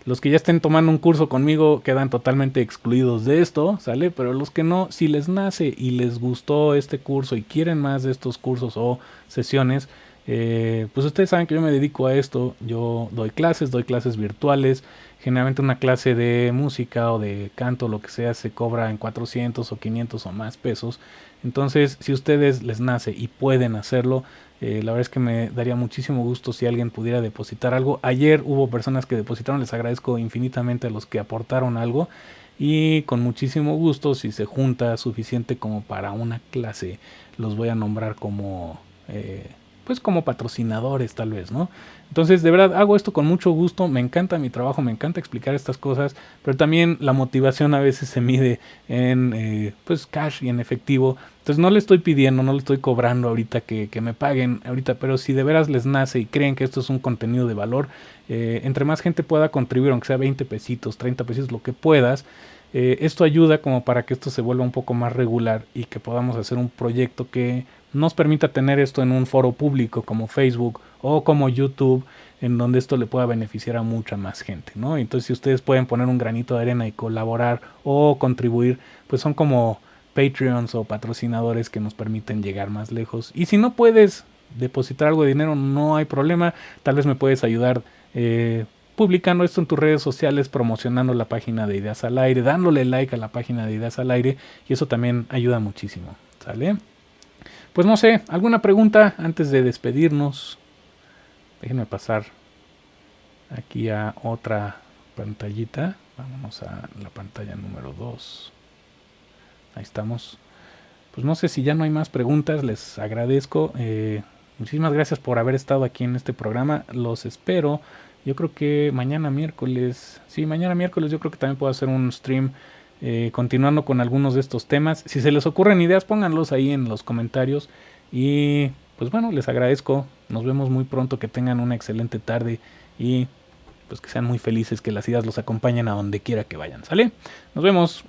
Los que ya estén tomando un curso conmigo quedan totalmente excluidos de esto, ¿sale? Pero los que no, si les nace y les gustó este curso y quieren más de estos cursos o sesiones, eh, pues ustedes saben que yo me dedico a esto. Yo doy clases, doy clases virtuales. Generalmente una clase de música o de canto, lo que sea, se cobra en 400 o 500 o más pesos. Entonces, si ustedes les nace y pueden hacerlo, eh, la verdad es que me daría muchísimo gusto si alguien pudiera depositar algo. Ayer hubo personas que depositaron, les agradezco infinitamente a los que aportaron algo. Y con muchísimo gusto, si se junta suficiente como para una clase, los voy a nombrar como... Eh, pues como patrocinadores tal vez, ¿no? Entonces, de verdad, hago esto con mucho gusto, me encanta mi trabajo, me encanta explicar estas cosas, pero también la motivación a veces se mide en, eh, pues, cash y en efectivo. Entonces, no le estoy pidiendo, no le estoy cobrando ahorita que, me paguen ahorita, pero si de veras les nace y creen que esto es un contenido de valor, eh, entre más gente pueda contribuir, aunque sea 20 pesitos, 30 pesitos, lo que puedas, eh, esto ayuda como para que esto se vuelva un poco más regular y que podamos hacer un proyecto que nos permita tener esto en un foro público como Facebook o como YouTube, en donde esto le pueda beneficiar a mucha más gente, ¿no? Entonces, si ustedes pueden poner un granito de arena y colaborar o contribuir, pues son como Patreons o patrocinadores que nos permiten llegar más lejos. Y si no puedes depositar algo de dinero, no hay problema. Tal vez me puedes ayudar eh, publicando esto en tus redes sociales, promocionando la página de Ideas al Aire, dándole like a la página de Ideas al Aire, y eso también ayuda muchísimo. ¿Sale? Pues no sé, ¿alguna pregunta antes de despedirnos? Déjenme pasar aquí a otra pantallita. Vámonos a la pantalla número 2. Ahí estamos. Pues no sé si ya no hay más preguntas, les agradezco. Eh, muchísimas gracias por haber estado aquí en este programa. Los espero. Yo creo que mañana miércoles, sí, mañana miércoles yo creo que también puedo hacer un stream eh, continuando con algunos de estos temas. Si se les ocurren ideas, pónganlos ahí en los comentarios. Y pues bueno, les agradezco. Nos vemos muy pronto. Que tengan una excelente tarde y pues que sean muy felices, que las ideas los acompañen a donde quiera que vayan. ¿Sale? Nos vemos.